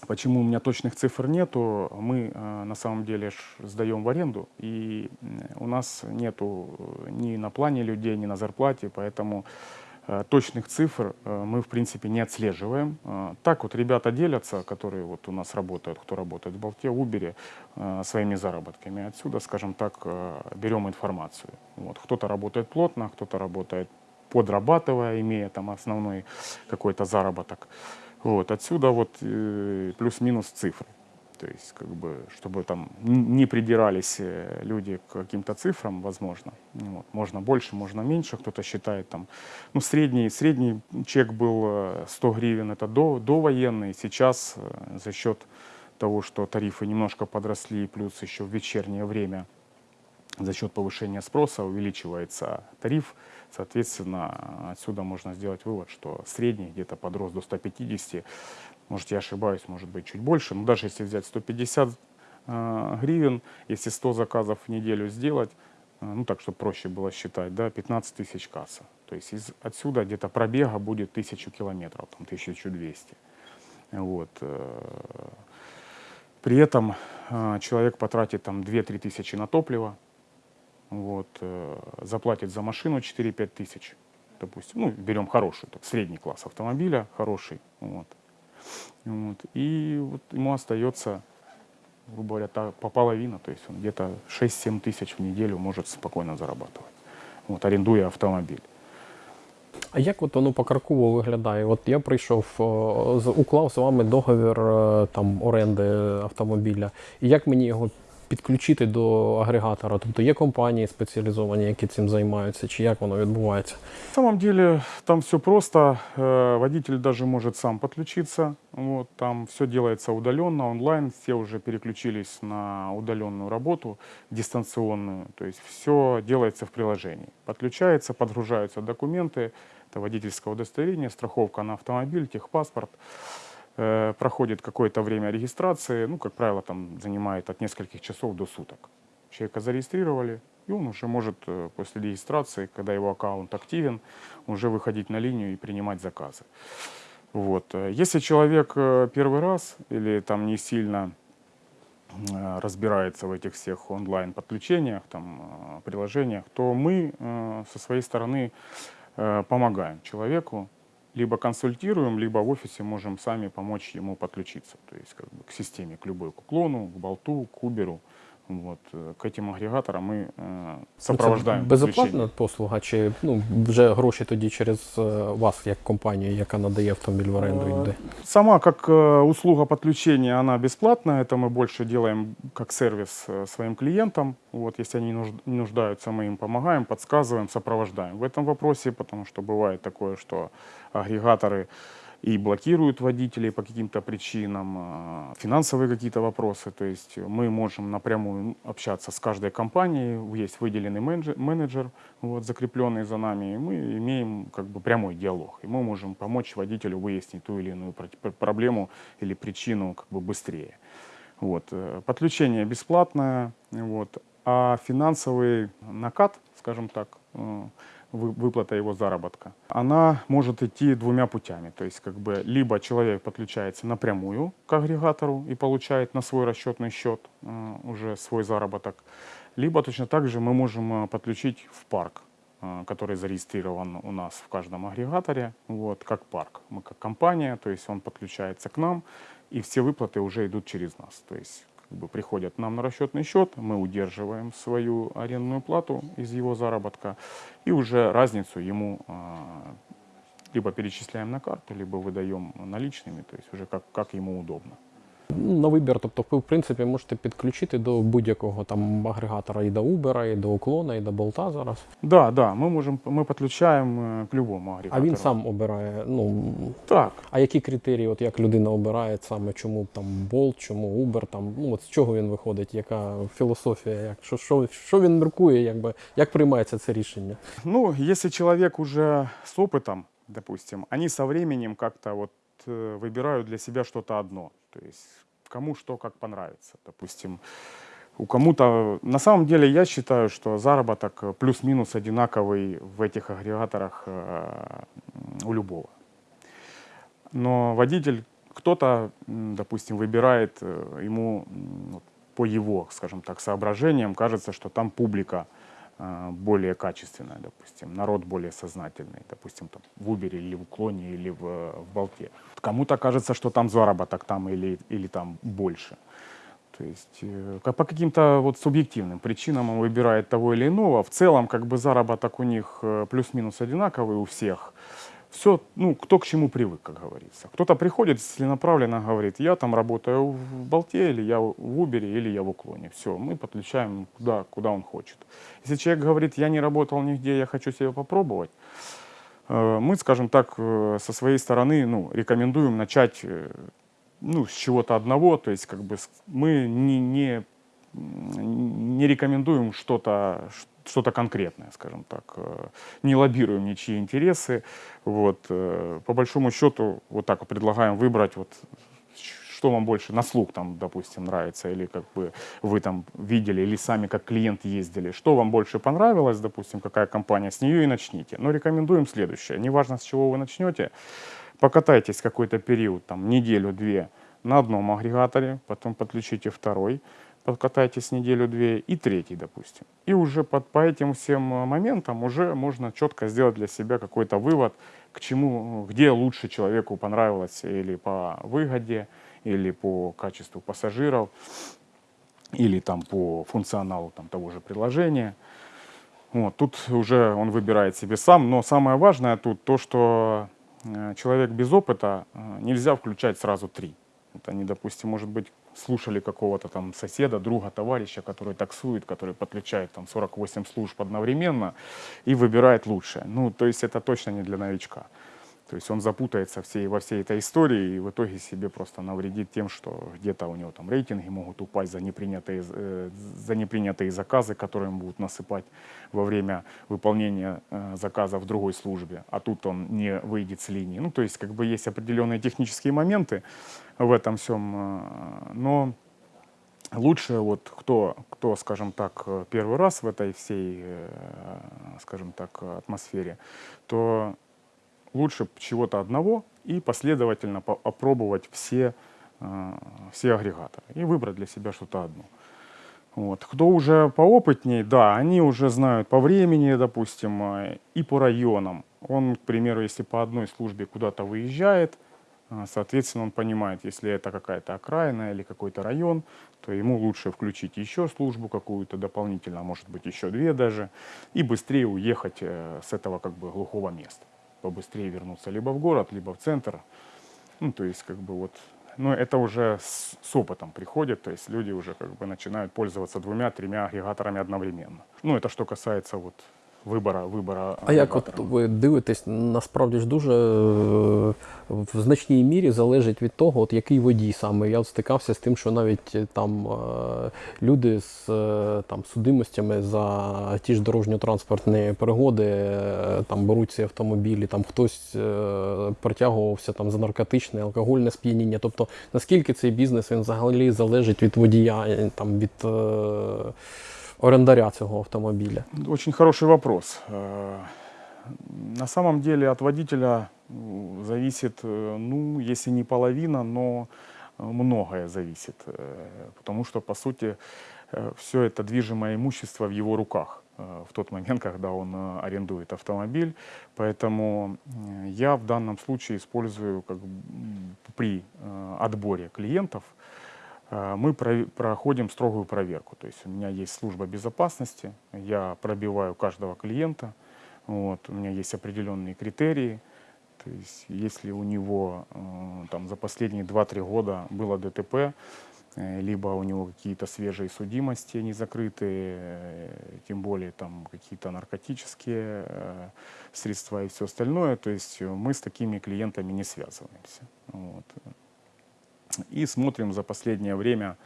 почему у меня точных цифр нету, мы э, на самом деле ж сдаем в аренду, и у нас нету э, ни на плане людей, ни на зарплате, поэтому э, точных цифр э, мы, в принципе, не отслеживаем. Э, Так вот ребята делятся, которые вот у нас работают, кто работает в Болте, Убере, э, своими заработками. Отсюда, скажем так, берем информацию. Вот. Кто-то работает плотно, кто-то работает подрабатывая, имея там основной какой-то заработок. Вот. Отсюда вот э, плюс-минус цифры. То есть, как бы, чтобы там не придирались э, люди к каким-то цифрам, возможно. Вот. Можно больше, можно меньше. Кто-то считает там, ну, средний, средний чек был э, 100 гривен, это до, довоенный. Сейчас э, за счет того, что тарифы немножко подросли, плюс еще в вечернее время за счет повышения спроса увеличивается тариф. Соответственно, отсюда можно сделать вывод, что средний где-то подрос до 150. Может, я ошибаюсь, может быть, чуть больше. Но даже если взять 150 э, гривен, если 100 заказов в неделю сделать, э, ну так, чтобы проще было считать, да, 15 тысяч касса. То есть из, отсюда где-то пробега будет 1000 километров, там 1200. Вот. э, При этом э, человек потратит там 2-3 тысячи на топливо, вот, э, заплатит за машину 4-5 тысяч, допустим, ну, берем хороший, так, средний класс автомобиля, хороший, вот. Вот. И вот ему остается, грубо говоря, та, по половина, то есть он где-то 6-7 тысяч в неделю может спокойно зарабатывать, вот, арендуя автомобиль. А як от воно покроково виглядає? От я прийшов, о, з- уклав з вами договір е, там оренди автомобіля. І як мені його підключити до агрегатора? Тобто є компанії спеціалізовані, які цим займаються, чи як воно відбувається? На самом деле там все просто. Э, Водитель даже может сам подключиться. Вот, там все делается удаленно, онлайн. Все уже переключились на удаленную работу, дистанционную. То есть все делается в приложении. Подключается, подгружаются документы. Это водительское удостоверение, страховка на автомобиль, техпаспорт. Э, Проходит какое-то время регистрации. Ну, как правило, там занимает от нескольких часов до суток. Человека зарегистрировали, и он уже может э, после регистрации, когда его аккаунт активен, уже выходить на линию и принимать заказы. Вот. Если человек э, первый раз или там не сильно разбирается в этих всех онлайн-подключениях, там, приложениях, то мы со своей стороны помогаем человеку, либо консультируем, либо в офисе можем сами помочь ему подключиться, то есть как бы к системе, к любой, к уклону, к болту, к уберу. Вот. э, К этим агрегаторам мы э, сопровождаем. Ну, Це безоплатна подключение. послуга, чи ну, вже гроші тоді через е, вас, як компанію, яка надає автомобіль в оренду Э, йде? Сама как э, услуга подключения, она бесплатная. Это мы больше делаем как сервис э, своим клиентам. Вот, если они нужд- нуждаются, мы им помогаем, подсказываем, сопровождаем в этом вопросе, потому что бывает такое, что агрегаторы И блокируют водителей по каким-то причинам, э, финансовые какие-то вопросы. То есть мы можем напрямую общаться с каждой компанией, есть выделенный менеджер, менеджер вот, закрепленный за нами, и мы имеем как бы прямой диалог. И мы можем помочь водителю выяснить ту или иную про- пр- проблему или причину как бы быстрее. Вот. э, Подключение бесплатное, вот. а финансовый накат, скажем так, э, выплата его заработка, она может идти двумя путями. То есть как бы либо человек подключается напрямую к агрегатору и получает на свой расчетный счет э, уже свой заработок, либо точно так же мы можем э, подключить в парк, э, который зарегистрирован у нас в каждом агрегаторе, вот, как парк. Мы как компания, то есть он подключается к нам, и все выплаты уже идут через нас. То есть как бы приходят нам на расчетный счет, мы удерживаем свою арендную плату из его заработка, и уже разницу ему э, либо перечисляем на карту, либо выдаем наличными, то есть уже как, как ему удобно. Ну, На вибір, тобто ви в принципі можете підключити до будь-якого там агрегатора і до Uber, і до уклона, і до болта зараз. Да, да, мы можем, мы подключаем э, к любому А агрегатору. він сам обирає. Ну Так, а які критерії, от як людина обирає саме, чому там болт, чому Uber, там ну от з чого він виходить, яка філософія, як що, що, що він міркує, якби як приймається це рішення? Ну, если человек уже с опытом, допустим, они со временем как-то вот э, выбирают для себя что-то одно. То есть кому что как понравится. Допустим, у кому-то... На самом деле я считаю, что заработок плюс-минус одинаковый в этих агрегаторах э, у любого. Но водитель, кто-то, допустим, выбирает э, ему по его, скажем так, соображениям, кажется, что там публика более качественная, допустим, народ более сознательный, допустим, там, в Uber или в Уклоне или в, в Болте. Кому-то кажется, что там заработок там или, или там больше. То есть э, по каким-то вот субъективным причинам он выбирает того или иного. В целом, как бы заработок у них э, плюс-минус одинаковый у всех. Все, ну, кто к чему привык, как говорится. Кто-то приходит целенаправленно, говорит, я там работаю в Болте, или я в Убере, или я в Уклоне. Все, мы подключаем куда, куда он хочет. Если человек говорит, я не работал нигде, я хочу себя попробовать, э, мы, скажем так, э, со своей стороны ну, рекомендуем начать э, ну, с чего-то одного, то есть как бы мы не, не, не рекомендуем что-то что-то конкретное, скажем так, э, не лоббируем ничьи интересы, вот, э, по большому счету вот так вот предлагаем выбрать вот что вам больше на слух там, допустим, нравится, или как бы вы там видели, или сами как клиент ездили, что вам больше понравилось, допустим, какая компания, с нее и начните. Но рекомендуем следующее, неважно с чего вы начнете, покатайтесь какой-то период, там, неделю-две на одном агрегаторе, потом подключите второй, подкатайтесь неделю-две, и третий, допустим. И уже под, по этим всем э, моментам уже можно четко сделать для себя какой-то вывод, к чему, где лучше человеку понравилось или по выгоде, или по качеству пассажиров, или там по функционалу там, того же приложения. Вот, тут уже он выбирает себе сам, но самое важное тут то, что э, человек без опыта э, нельзя включать сразу три. Вот они, допустим, может быть, слушали какого-то там соседа, друга, товарища, который таксует, который подключает там 48 служб одновременно и выбирает лучшее. Ну, то есть это точно не для новичка. То есть он запутается всей, во всей этой истории и в итоге себе просто навредит тем, что где-то у него там рейтинги могут упасть за непринятые, э, за непринятые заказы, которые ему будут насыпать во время выполнения э, заказа в другой службе, а тут он не выйдет с линии. Ну, то есть как бы есть определенные технические моменты в этом всем, э, но лучше вот кто, кто, скажем так, э, первый раз в этой всей, э, скажем так, атмосфере, то лучше чего-то одного и последовательно по- опробовать все, все агрегаторы и выбрать для себя что-то одно. Вот. Кто уже поопытней, да, они уже знают по времени, допустим, и по районам. Он, к примеру, если по одной службе куда-то выезжает, соответственно, он понимает, если это какая-то окраина или какой-то район, то ему лучше включить еще службу какую-то дополнительно, а может быть еще две даже, и быстрее уехать э, с этого как бы глухого места побыстрее вернуться либо в город, либо в центр. Ну, то есть, как бы вот, но это уже с, с опытом приходит, то есть люди уже как бы начинают пользоваться двумя-тремя агрегаторами одновременно. Ну, это что касается вот вибора, вибора А як от ви дивитесь, насправді ж дуже е, в значній мірі залежить від того, от який водій саме. Я от стикався з тим, що навіть е, там е, люди з там, судимостями за ті ж дорожньо-транспортні пригоди там беруть ці автомобілі, там хтось притягувався там за наркотичне, алкогольне сп'яніння. Тобто наскільки цей бізнес він взагалі залежить від водія, там від орендаря цього автомобіля? Очень хороший вопрос. Э, На самом деле от водителя ну, зависит, э, ну, если не половина, но э, многое зависит. Э, Потому что, по сути, все это движимое имущество в его руках э, в тот момент, (laughs) когда он э, арендует автомобиль. Поэтому э, я в данном случае использую как, при э, отборе клиентов э, мы прови- проходим строгую проверку. То есть у меня есть служба безопасности, я пробиваю каждого клиента, вот, у меня есть определенные критерии. То есть если у него э, там, за последние 2-3 года было ДТП, э, либо у него какие-то свежие судимости не закрытые, э, тем более там какие-то наркотические э, средства и все остальное, то есть э, мы с такими клиентами не связываемся. Вот и смотрим за последнее время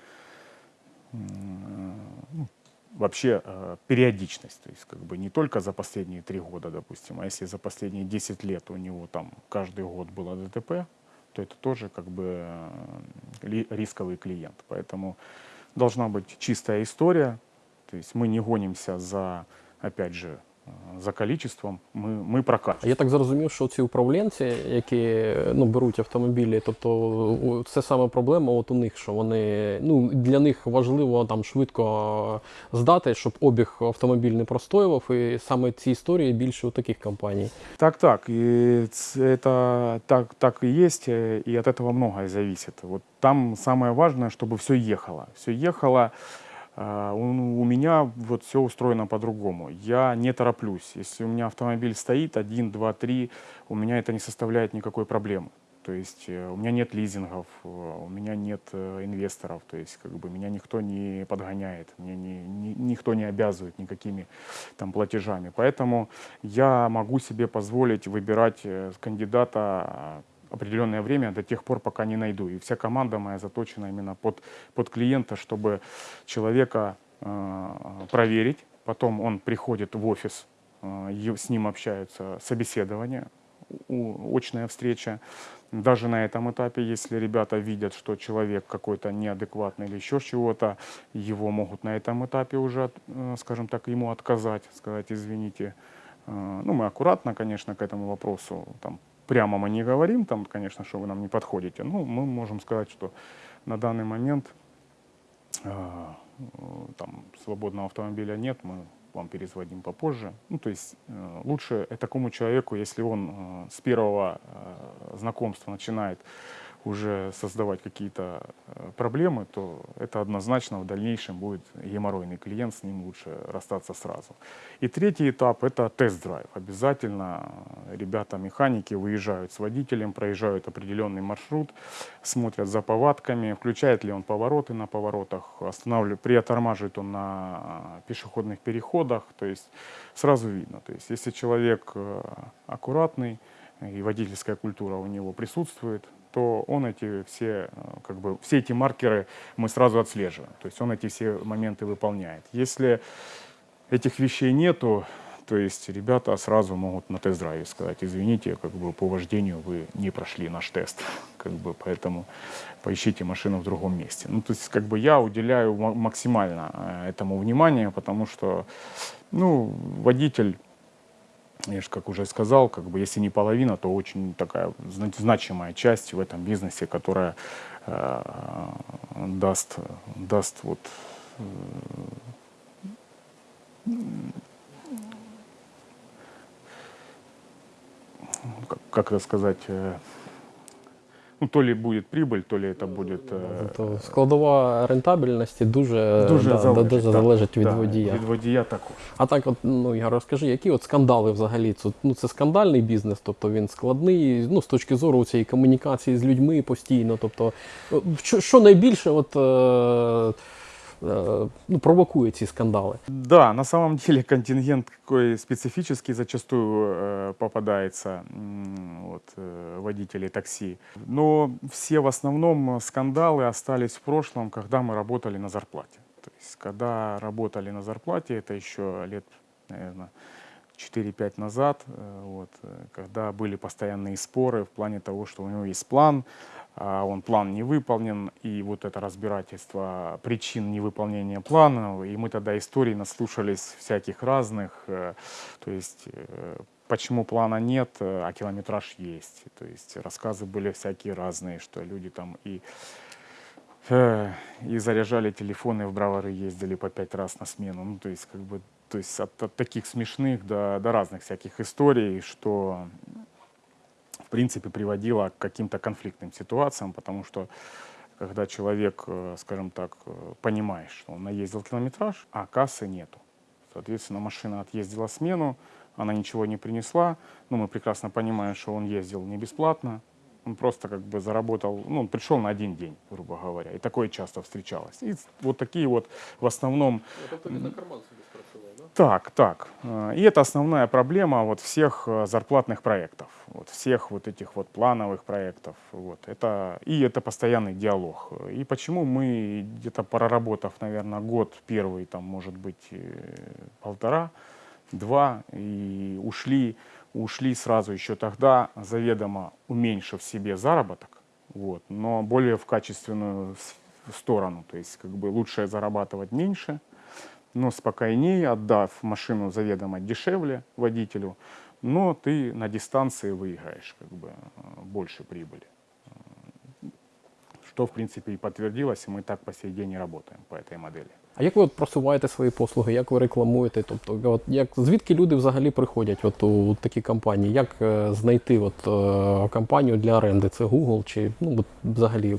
ну, вообще э, периодичность, то есть как бы не только за последние три года, допустим, а если за последние 10 лет у него там каждый год было ДТП, то это тоже как бы э, рисковый клиент. Поэтому должна быть чистая история, то есть мы не гонимся за, опять же, за количеством, мы, мы прокачиваем. Я так зрозумів, що ці управлінці, які ну, беруть автомобілі, тобто о, це саме проблема от у них, що вони ну, для них важливо там швидко здати, щоб обіг автомобіль не простоював, і саме ці історії більше у таких компаній. Так, так, и ц- это так, так и есть, э, и от этого многое зависит. Вот там самое важное, чтобы все ехало. Все ехало. А, У, меня вот все устроено по-другому. Я не тороплюсь. Если у меня автомобиль стоит, один, два, три, у меня это не составляет никакой проблемы. То есть э, у меня нет лизингов, э, у меня нет э, инвесторов, то есть как бы меня никто не подгоняет, мне не, ни- никто не обязывает никакими там платежами. Поэтому я могу себе позволить выбирать кандидата определенное время до тех пор, пока не найду. И вся команда моя заточена именно под, под клиента, чтобы человека э, проверить. Потом он приходит в офис, э, с ним общаются, собеседование, у- очная встреча. Даже на этом этапе, если ребята видят, что человек какой-то неадекватный или еще чего-то, его могут на этом этапе уже, э, скажем так, ему отказать, сказать, извините. Э, Ну, мы аккуратно, конечно, к этому вопросу, там, прямо мы не говорим, там, конечно, что вы нам не подходите. Ну, мы можем сказать, что на данный момент э, там свободного автомобиля нет, мы вам перезвоним попозже. Ну, то есть э, лучше такому человеку, если он э, с первого э, знакомства начинает уже создавать какие-то э, проблемы, то это однозначно в дальнейшем будет геморройный клиент, с ним лучше расстаться сразу. И третий этап – это тест-драйв. Обязательно э, ребята-механики выезжают с водителем, проезжают определенный маршрут, смотрят за повадками, включает ли он повороты на поворотах, останавливает, притормаживает он на э, пешеходных переходах, то есть сразу видно. То есть если человек аккуратный, и водительская культура у него присутствует, то он эти все, э, как бы, все эти маркеры мы сразу отслеживаем. То есть он эти все моменты выполняет. Если этих вещей нету, то есть ребята сразу могут на тест-драйве сказать, извините, как бы по вождению вы не прошли наш тест, (laughs) как бы, поэтому поищите машину в другом месте. Ну, то есть, как бы я уделяю ма- максимально э, этому внимание, потому что, ну, водитель я же, как уже сказал, как бы, если не половина, то очень такая зна- значимая часть в этом бизнесе, которая э, даст, даст вот, э, как, как это сказать, э, ну, то ли будет прибыль, то ли это будет... э, Тобто складова рентабельності дуже, дуже да, да, залежить, дуже так. залежить від Да, водія. Від водія також. А так, от, ну, Ігор, розкажи, які от скандали взагалі? Це, ну, це скандальний бізнес, тобто він складний, ну, з точки зору цієї комунікації з людьми постійно. Тобто, о, що, що найбільше от, е, е, ну, провокує ці скандали? Да, на самом деле контингент какой специфический зачастую э, попадается вот, э, водителей такси. Но все в основном скандалы остались в прошлом, когда мы работали на зарплате. То есть, когда работали на зарплате, это еще лет, наверное, 4-5 назад, э, вот, э, когда были постоянные споры в плане того, что у него есть план, он план не выполнен, и вот это разбирательство причин невыполнения плана, и мы тогда историй наслушались всяких разных, э, то есть э, почему плана нет, э, а километраж есть, то есть рассказы были всякие разные, что люди там и и заряжали телефоны в бравары ездили по пять раз на смену, ну то есть как бы то есть от, от таких смешных до, до разных всяких историй, что в принципе приводило к каким-то конфликтным ситуациям, потому что когда человек, э, скажем так, э, понимает, что он наездил километраж, а кассы нету. Соответственно, машина отъездила смену, она ничего не принесла, но мы прекрасно понимаем, что он ездил не бесплатно, он просто как бы заработал, ну, он пришел на один день, грубо говоря, и такое часто встречалось. И вот такие вот в основном він на карман да? Так, так. Э, И это основная проблема вот всех э, зарплатных проектов, вот всех вот этих вот плановых проектов. Вот. Это, и это постоянный диалог. И почему мы где-то проработав, наверное, год первый, там, может быть, э, полтора, два, и ушли, ушли сразу еще тогда, заведомо уменьшив себе заработок, вот, но более в качественную сторону. То есть как бы лучше зарабатывать меньше, но спокойнее, отдав машину заведомо дешевле водителю, но ты на дистанции выиграешь как бы э, больше прибыли. Э, Что, в принципе, и подтвердилось, и мы так по сей день и работаем по этой модели. А як ви от просуваєте свої послуги, як ви рекламуєте? Тобто, от як звідки люди взагалі приходять от у такі компанії? Як е, знайти от, е, компанію для оренди? Це Google чи ну от, взагалі?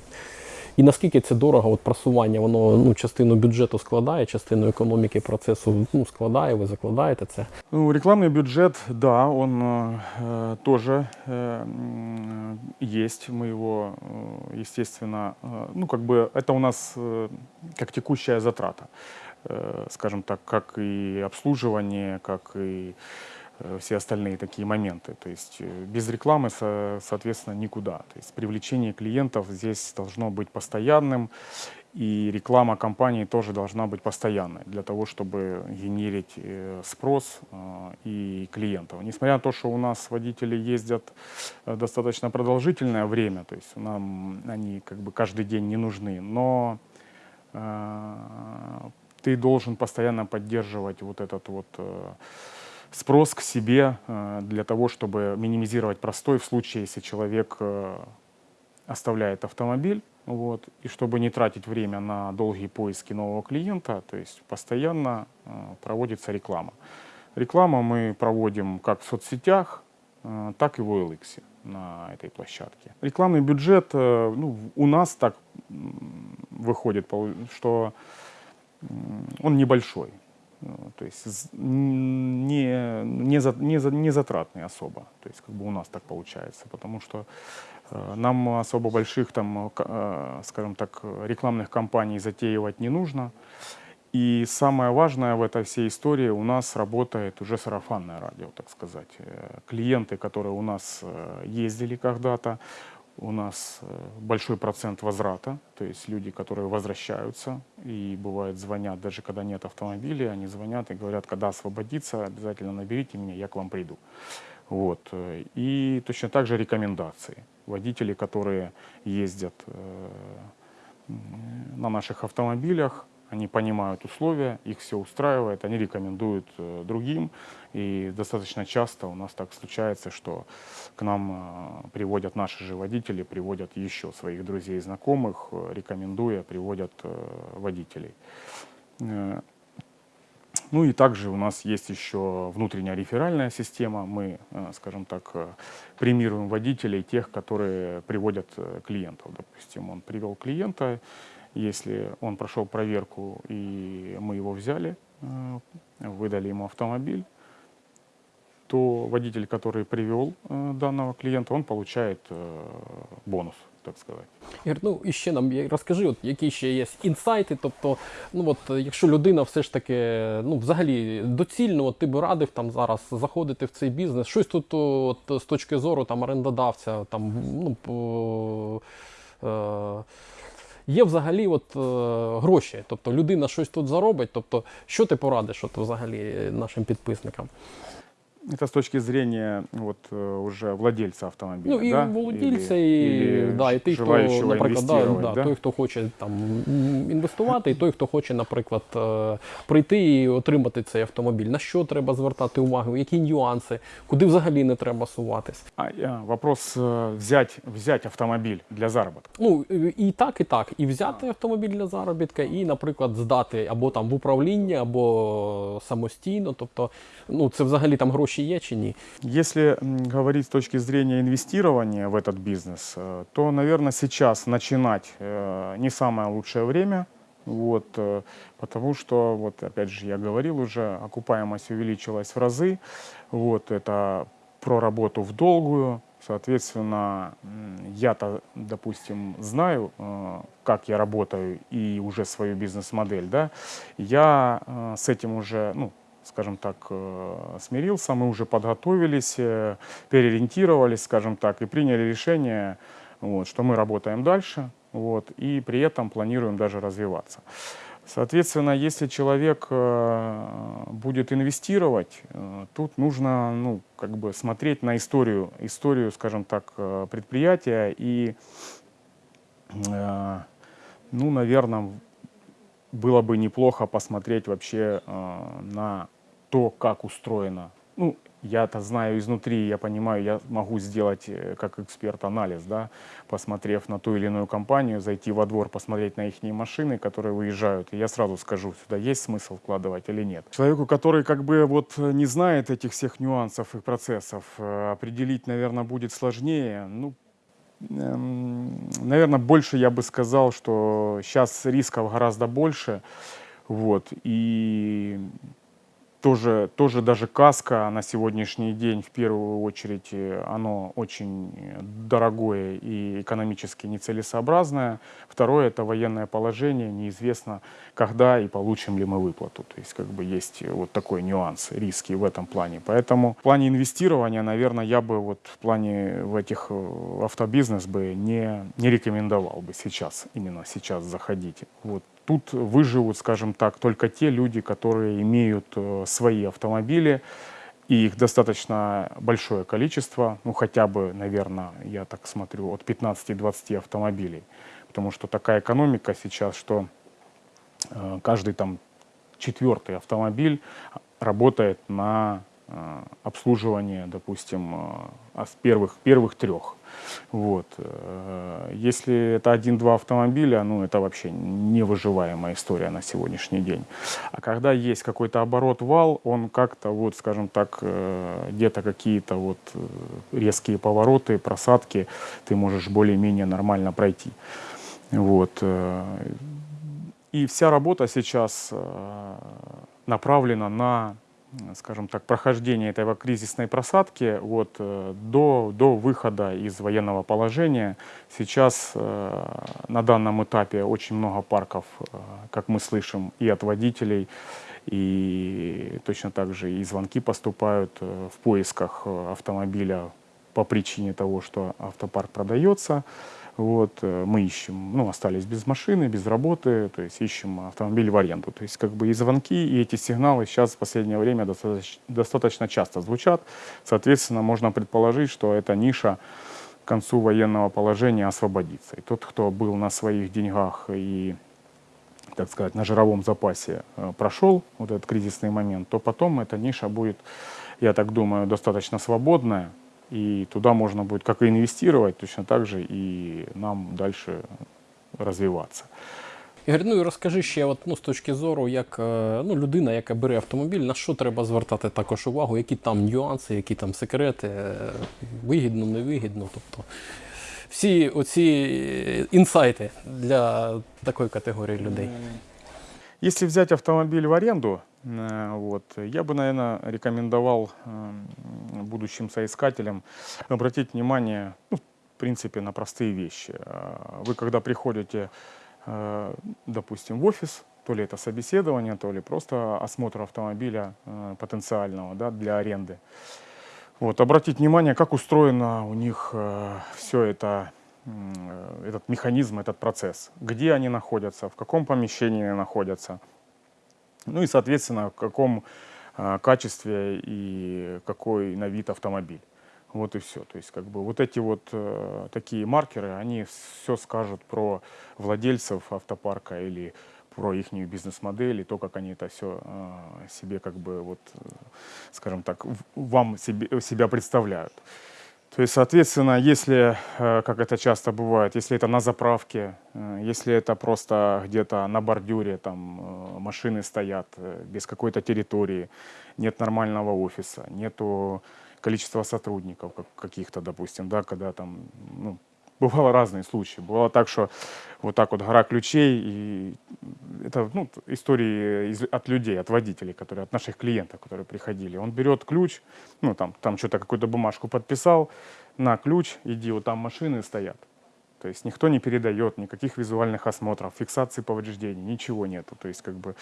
І наскільки це дорого, от просування, воно ну, частину бюджету складає, частину економіки процесу ну, складає, ви закладаєте це. Ну, рекламный бюджет, да, он э, э, тоже э, м, есть. Мы его, э, естественно, э, ну, как бы это у нас э, как текущая затрата, э, скажем так, как и обслуживание, как и э, все остальные такие моменты. То есть э, без рекламы, со- соответственно, никуда. То есть привлечение клиентов здесь должно быть постоянным, и реклама компании тоже должна быть постоянной для того, чтобы генерить э, спрос э, и клиентов. Несмотря на то, что у нас водители ездят э, достаточно продолжительное время, то есть нам они как бы каждый день не нужны, но э, ты должен постоянно поддерживать вот этот вот э, спрос к себе э, для того, чтобы минимизировать простой в случае, если человек э, оставляет автомобиль, вот, и чтобы не тратить время на долгие поиски нового клиента, то есть постоянно э, проводится реклама. Рекламу мы проводим как в соцсетях, так и в OLX на этой площадке. Рекламный бюджет ну, у нас так выходит, что он небольшой. Э, То есть не, не, за- не, за- не затратный особо. То есть как бы у нас так получается. Потому что э, нам особо больших там, э, э, скажем так, рекламных кампаний затеивать не нужно. И самое важное в этой всей истории у нас работает уже сарафанное радио, так сказать. Э, Клиенты, которые у нас э, ездили когда-то, у нас э, большой процент возврата, то есть люди, которые возвращаются и бывает звонят, даже когда нет автомобиля, они звонят и говорят, когда освободиться, обязательно наберите меня, я к вам приду. Вот. э, И точно так же рекомендации. Водители, которые ездят э, на наших автомобилях, они понимают условия, их все устраивает, они рекомендуют другим. И достаточно часто у нас так случается, что к нам э, приводят наши же водители, приводят еще своих друзей и знакомых, э, рекомендуя, приводят э, водителей. Ну и также у нас есть еще внутренняя реферальная система. Мы, скажем так, премируем водителей, тех, которые приводят клиентов. Допустим, он привел клиента, если он прошел проверку и мы его взяли, выдали ему автомобиль, то водитель, который привел э, данного клиента, он получает э, бонус, так сказать. Ігор, ну і ще нам є- розкажи, от які ще є інсайти. Тобто, ну от е, якщо людина все ж таки, ну взагалі доцільно, от ти б радив там зараз заходити в цей бізнес, щось тут от, з точки зору там орендодавця, там ну по. Е, Є взагалі от, е, гроші, тобто людина щось тут заробить. Тобто, що ти порадиш от, взагалі нашим підписникам? Это с точки зрения вот э, уже владельца автомобиля, Ну і да? володільця, Или- і, или да, і той, хто, желающего наприклад, да, инвестировать, да, да? той, хто хоче там м, інвестувати, і той, хто хоче, наприклад, е, прийти і отримати цей автомобіль. На що треба звертати увагу, які нюанси, куди взагалі не треба суватись. А, а, вопрос э, взять, взять автомобиль для заработка. Ну і- і так, і так. І взяти автомобіль для заробітка, і, наприклад, здати або там в управління, або самостійно. Тобто, ну це взагалі там гроші Ні? Если говорить с точки зрения инвестирования в этот бизнес, э, то, наверное, сейчас начинать э, не самое лучшее время. Вот, э, потому что, вот опять же, я говорил уже, окупаемость увеличилась в разы. Вот, это про работу в долгую. Соответственно, я-то, допустим, знаю, как я работаю и уже свою бизнес-модель, да, я с этим уже, ну, скажем так, э, смирился, мы уже подготовились, э, переориентировались, скажем так, и приняли решение, вот, что мы работаем дальше, вот, и при этом планируем даже развиваться. Соответственно, если человек э, будет инвестировать, тут нужно, ну, как бы смотреть на историю, историю, скажем так, предприятия и, ну, наверное, было бы неплохо посмотреть вообще на то, как устроено. Ну, я-то знаю изнутри, я понимаю, я могу сделать э, как эксперт анализ, да, посмотрев на ту или иную компанию, зайти во двор, посмотреть на их машины, которые выезжают, и я сразу скажу, сюда есть смысл вкладывать или нет. Человеку, который как бы вот э, не знает этих всех нюансов и процессов, э, определить, наверное, будет сложнее. Ну, наверное, больше я бы сказал, что сейчас рисков гораздо больше. Вот, и тоже, тоже даже каска на сегодняшний день, в первую очередь, э, оно очень дорогое и экономически нецелесообразное. Второе – это военное положение, неизвестно, когда и получим ли мы выплату. То есть, как бы есть э, вот такой нюанс, риски в этом плане. Поэтому в плане инвестирования, наверное, я бы вот в плане в этих э, автобизнес бы не, не рекомендовал бы сейчас, именно сейчас заходить. Вот тут выживут, скажем так, только те люди, которые имеют э, свои автомобили, и их достаточно большое количество, ну хотя бы, наверное, я так смотрю, от 15-20 автомобилей. Потому что такая экономика сейчас, что э, каждый там четвертый автомобиль работает на э, обслуживание, допустим, а с первых, первых трех. Вот. Э, Если это один-два автомобиля, ну это вообще невыживаемая история на сегодняшний день. А когда есть какой-то оборот вал, он как-то вот, скажем так, э, где-то какие-то вот э, резкие повороты, просадки, ты можешь более-менее нормально пройти. Вот. И вся работа сейчас направлена на, скажем так, прохождение этого кризисной просадки вот, э, до, до выхода из военного положения. Сейчас э, на данном этапе очень много парков, э, как мы слышим, и от водителей, и точно так же и звонки поступают в поисках автомобиля по причине того, что автопарк продается. Вот, э, мы ищем, ну, остались без машины, без работы, то есть ищем автомобиль в аренду. То есть как бы и звонки, и эти сигналы сейчас в последнее время достаточно, достаточно часто звучат. Соответственно, можно предположить, что эта ниша к концу военного положения освободится. И тот, кто был на своих деньгах и так сказать, на жировом запасе э, прошел вот этот кризисный момент, то потом эта ниша будет, я так думаю, достаточно свободная, и туда можно будет как и инвестировать, точно так же и нам дальше развиваться. Ігор, ну і розкажи ще, от, ну, з точки зору, як е, ну, людина, яка бере автомобіль, на що треба звертати також увагу, які там нюанси, які там секрети, е, вигідно, невигідно. Тобто всі оці інсайти для такої категорії людей. Если взять автомобиль в аренду, э, вот, я бы, наверное, рекомендовал м, будущим соискателям обратить внимание, ну, в принципе, на простые вещи. А, Вы, когда приходите, э, допустим, в офис, то ли это собеседование, то ли просто осмотр автомобиля э, потенциального да, для аренды. Вот, обратить внимание, как устроено у них все это, э, этот механизм, этот процесс. Где они находятся, в каком помещении они находятся. Ну и, соответственно, в каком а, качестве и какой на вид автомобиль. Вот и все. То есть, как бы вот эти вот э, такие маркеры, они все скажут про владельцев автопарка или про их бизнес-модель и то, как они это все себе, как бы, вот, э, скажем так, вам себе, себя представляют. То есть, соответственно, если, э, как это часто бывает, если это на заправке, э, если это просто где-то на бордюре, там э, машины стоят без какой-то территории, нет нормального офиса, нету количества сотрудников как- каких-то, допустим, да, когда там, ну, бывало разные случаи. Бывало так, что вот так вот гора ключей, и это ну, истории из- от людей, от водителей, которые, от наших клиентов, которые приходили. Он берет ключ, ну там, там что-то какую-то бумажку подписал, на ключ, иди, вот там машины стоят. То есть никто не передает, никаких визуальных осмотров, фиксации повреждений, ничего нету. То есть как бы,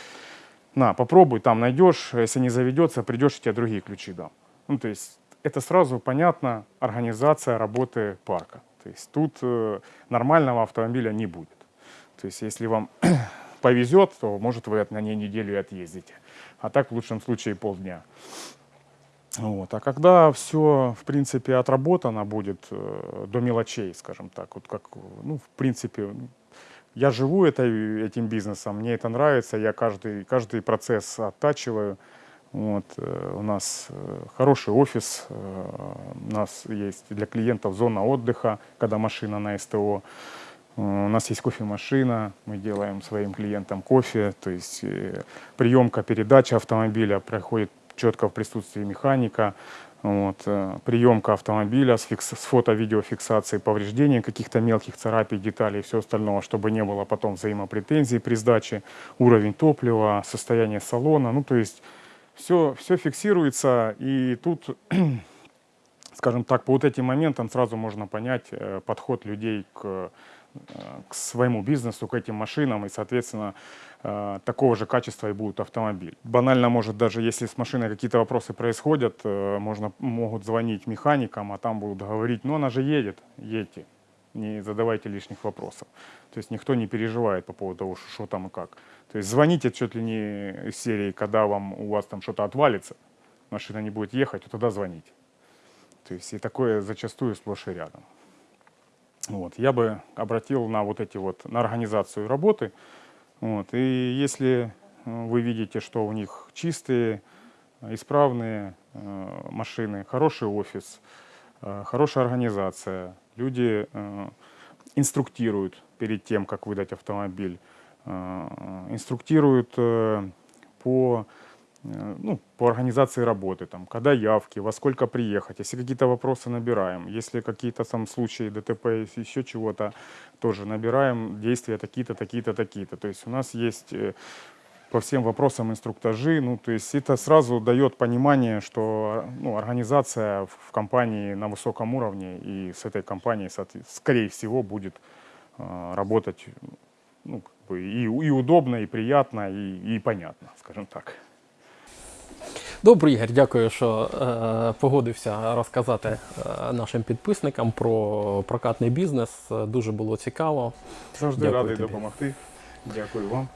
на, попробуй, там найдешь, если не заведется, придешь, я тебе другие ключи дам. Ну, то есть это сразу понятно, организация работы парка. То есть тут э, нормального автомобиля не будет. То есть если вам (clears throat) повезет, то может вы на ней неделю и отъездите. А так в лучшем случае полдня. Вот. А когда все, в принципе, отработано будет э, до мелочей, скажем так, вот как, ну, в принципе, я живу этой, этим бизнесом, мне это нравится, я каждый, каждый процесс оттачиваю. Вот, э, у нас э, хороший офис, э, у нас есть для клиентов зона отдыха, когда машина на СТО. У нас есть кофемашина, мы делаем своим клиентам кофе, то есть приемка, передача автомобиля проходит четко в присутствии механика. Вот, приемка автомобиля с, фикс- с фото-видеофиксацией повреждений, каких-то мелких царапий, деталей и все остальное, чтобы не было потом взаимопретензий при сдаче, уровень топлива, состояние салона. Ну, то есть все, все фиксируется, и тут (clears throat) скажем так, по вот этим моментам сразу можно понять э, подход людей к, э, к своему бизнесу, к этим машинам, и, соответственно, э, такого же качества и будет автомобиль. Банально, может, даже если с машиной какие-то вопросы происходят, можно, могут звонить механикам, а там будут говорить, ну она же едет, едьте, не задавайте лишних вопросов. То есть никто не переживает по поводу того, что, там и как. То есть звоните чуть ли не из серии, когда вам, у вас там что-то отвалится, машина не будет ехать, то тогда звоните. То есть и такое зачастую сплошь и рядом. Вот. Я бы обратил на вот эти вот, на организацию работы. Вот. И если э, вы видите, что у них чистые, исправные э, машины, хороший офис, э, хорошая организация, Люди э, инструктируют перед тем, как выдать автомобиль, э, инструктируют э, по, ну, по организации работы, там, когда явки, во сколько приехать, если какие-то вопросы набираем, если какие-то там случаи ДТП, еще чего-то, тоже набираем действия такие-то, такие-то, такие-то. То есть у нас есть по всем вопросам инструктажи, ну, то есть это сразу дает понимание, что ну, организация в в компании на высоком уровне и с этой компанией, соответ- скорее всего, будет э, работать ну, как бы и, и удобно, и приятно, и, и понятно, скажем так. Добре, Ігор, дякую, що е, погодився розказати е, нашим підписникам про прокатний бізнес. Е, Дуже було цікаво. Завжди Дякую радий тобі. допомогти. Дякую вам.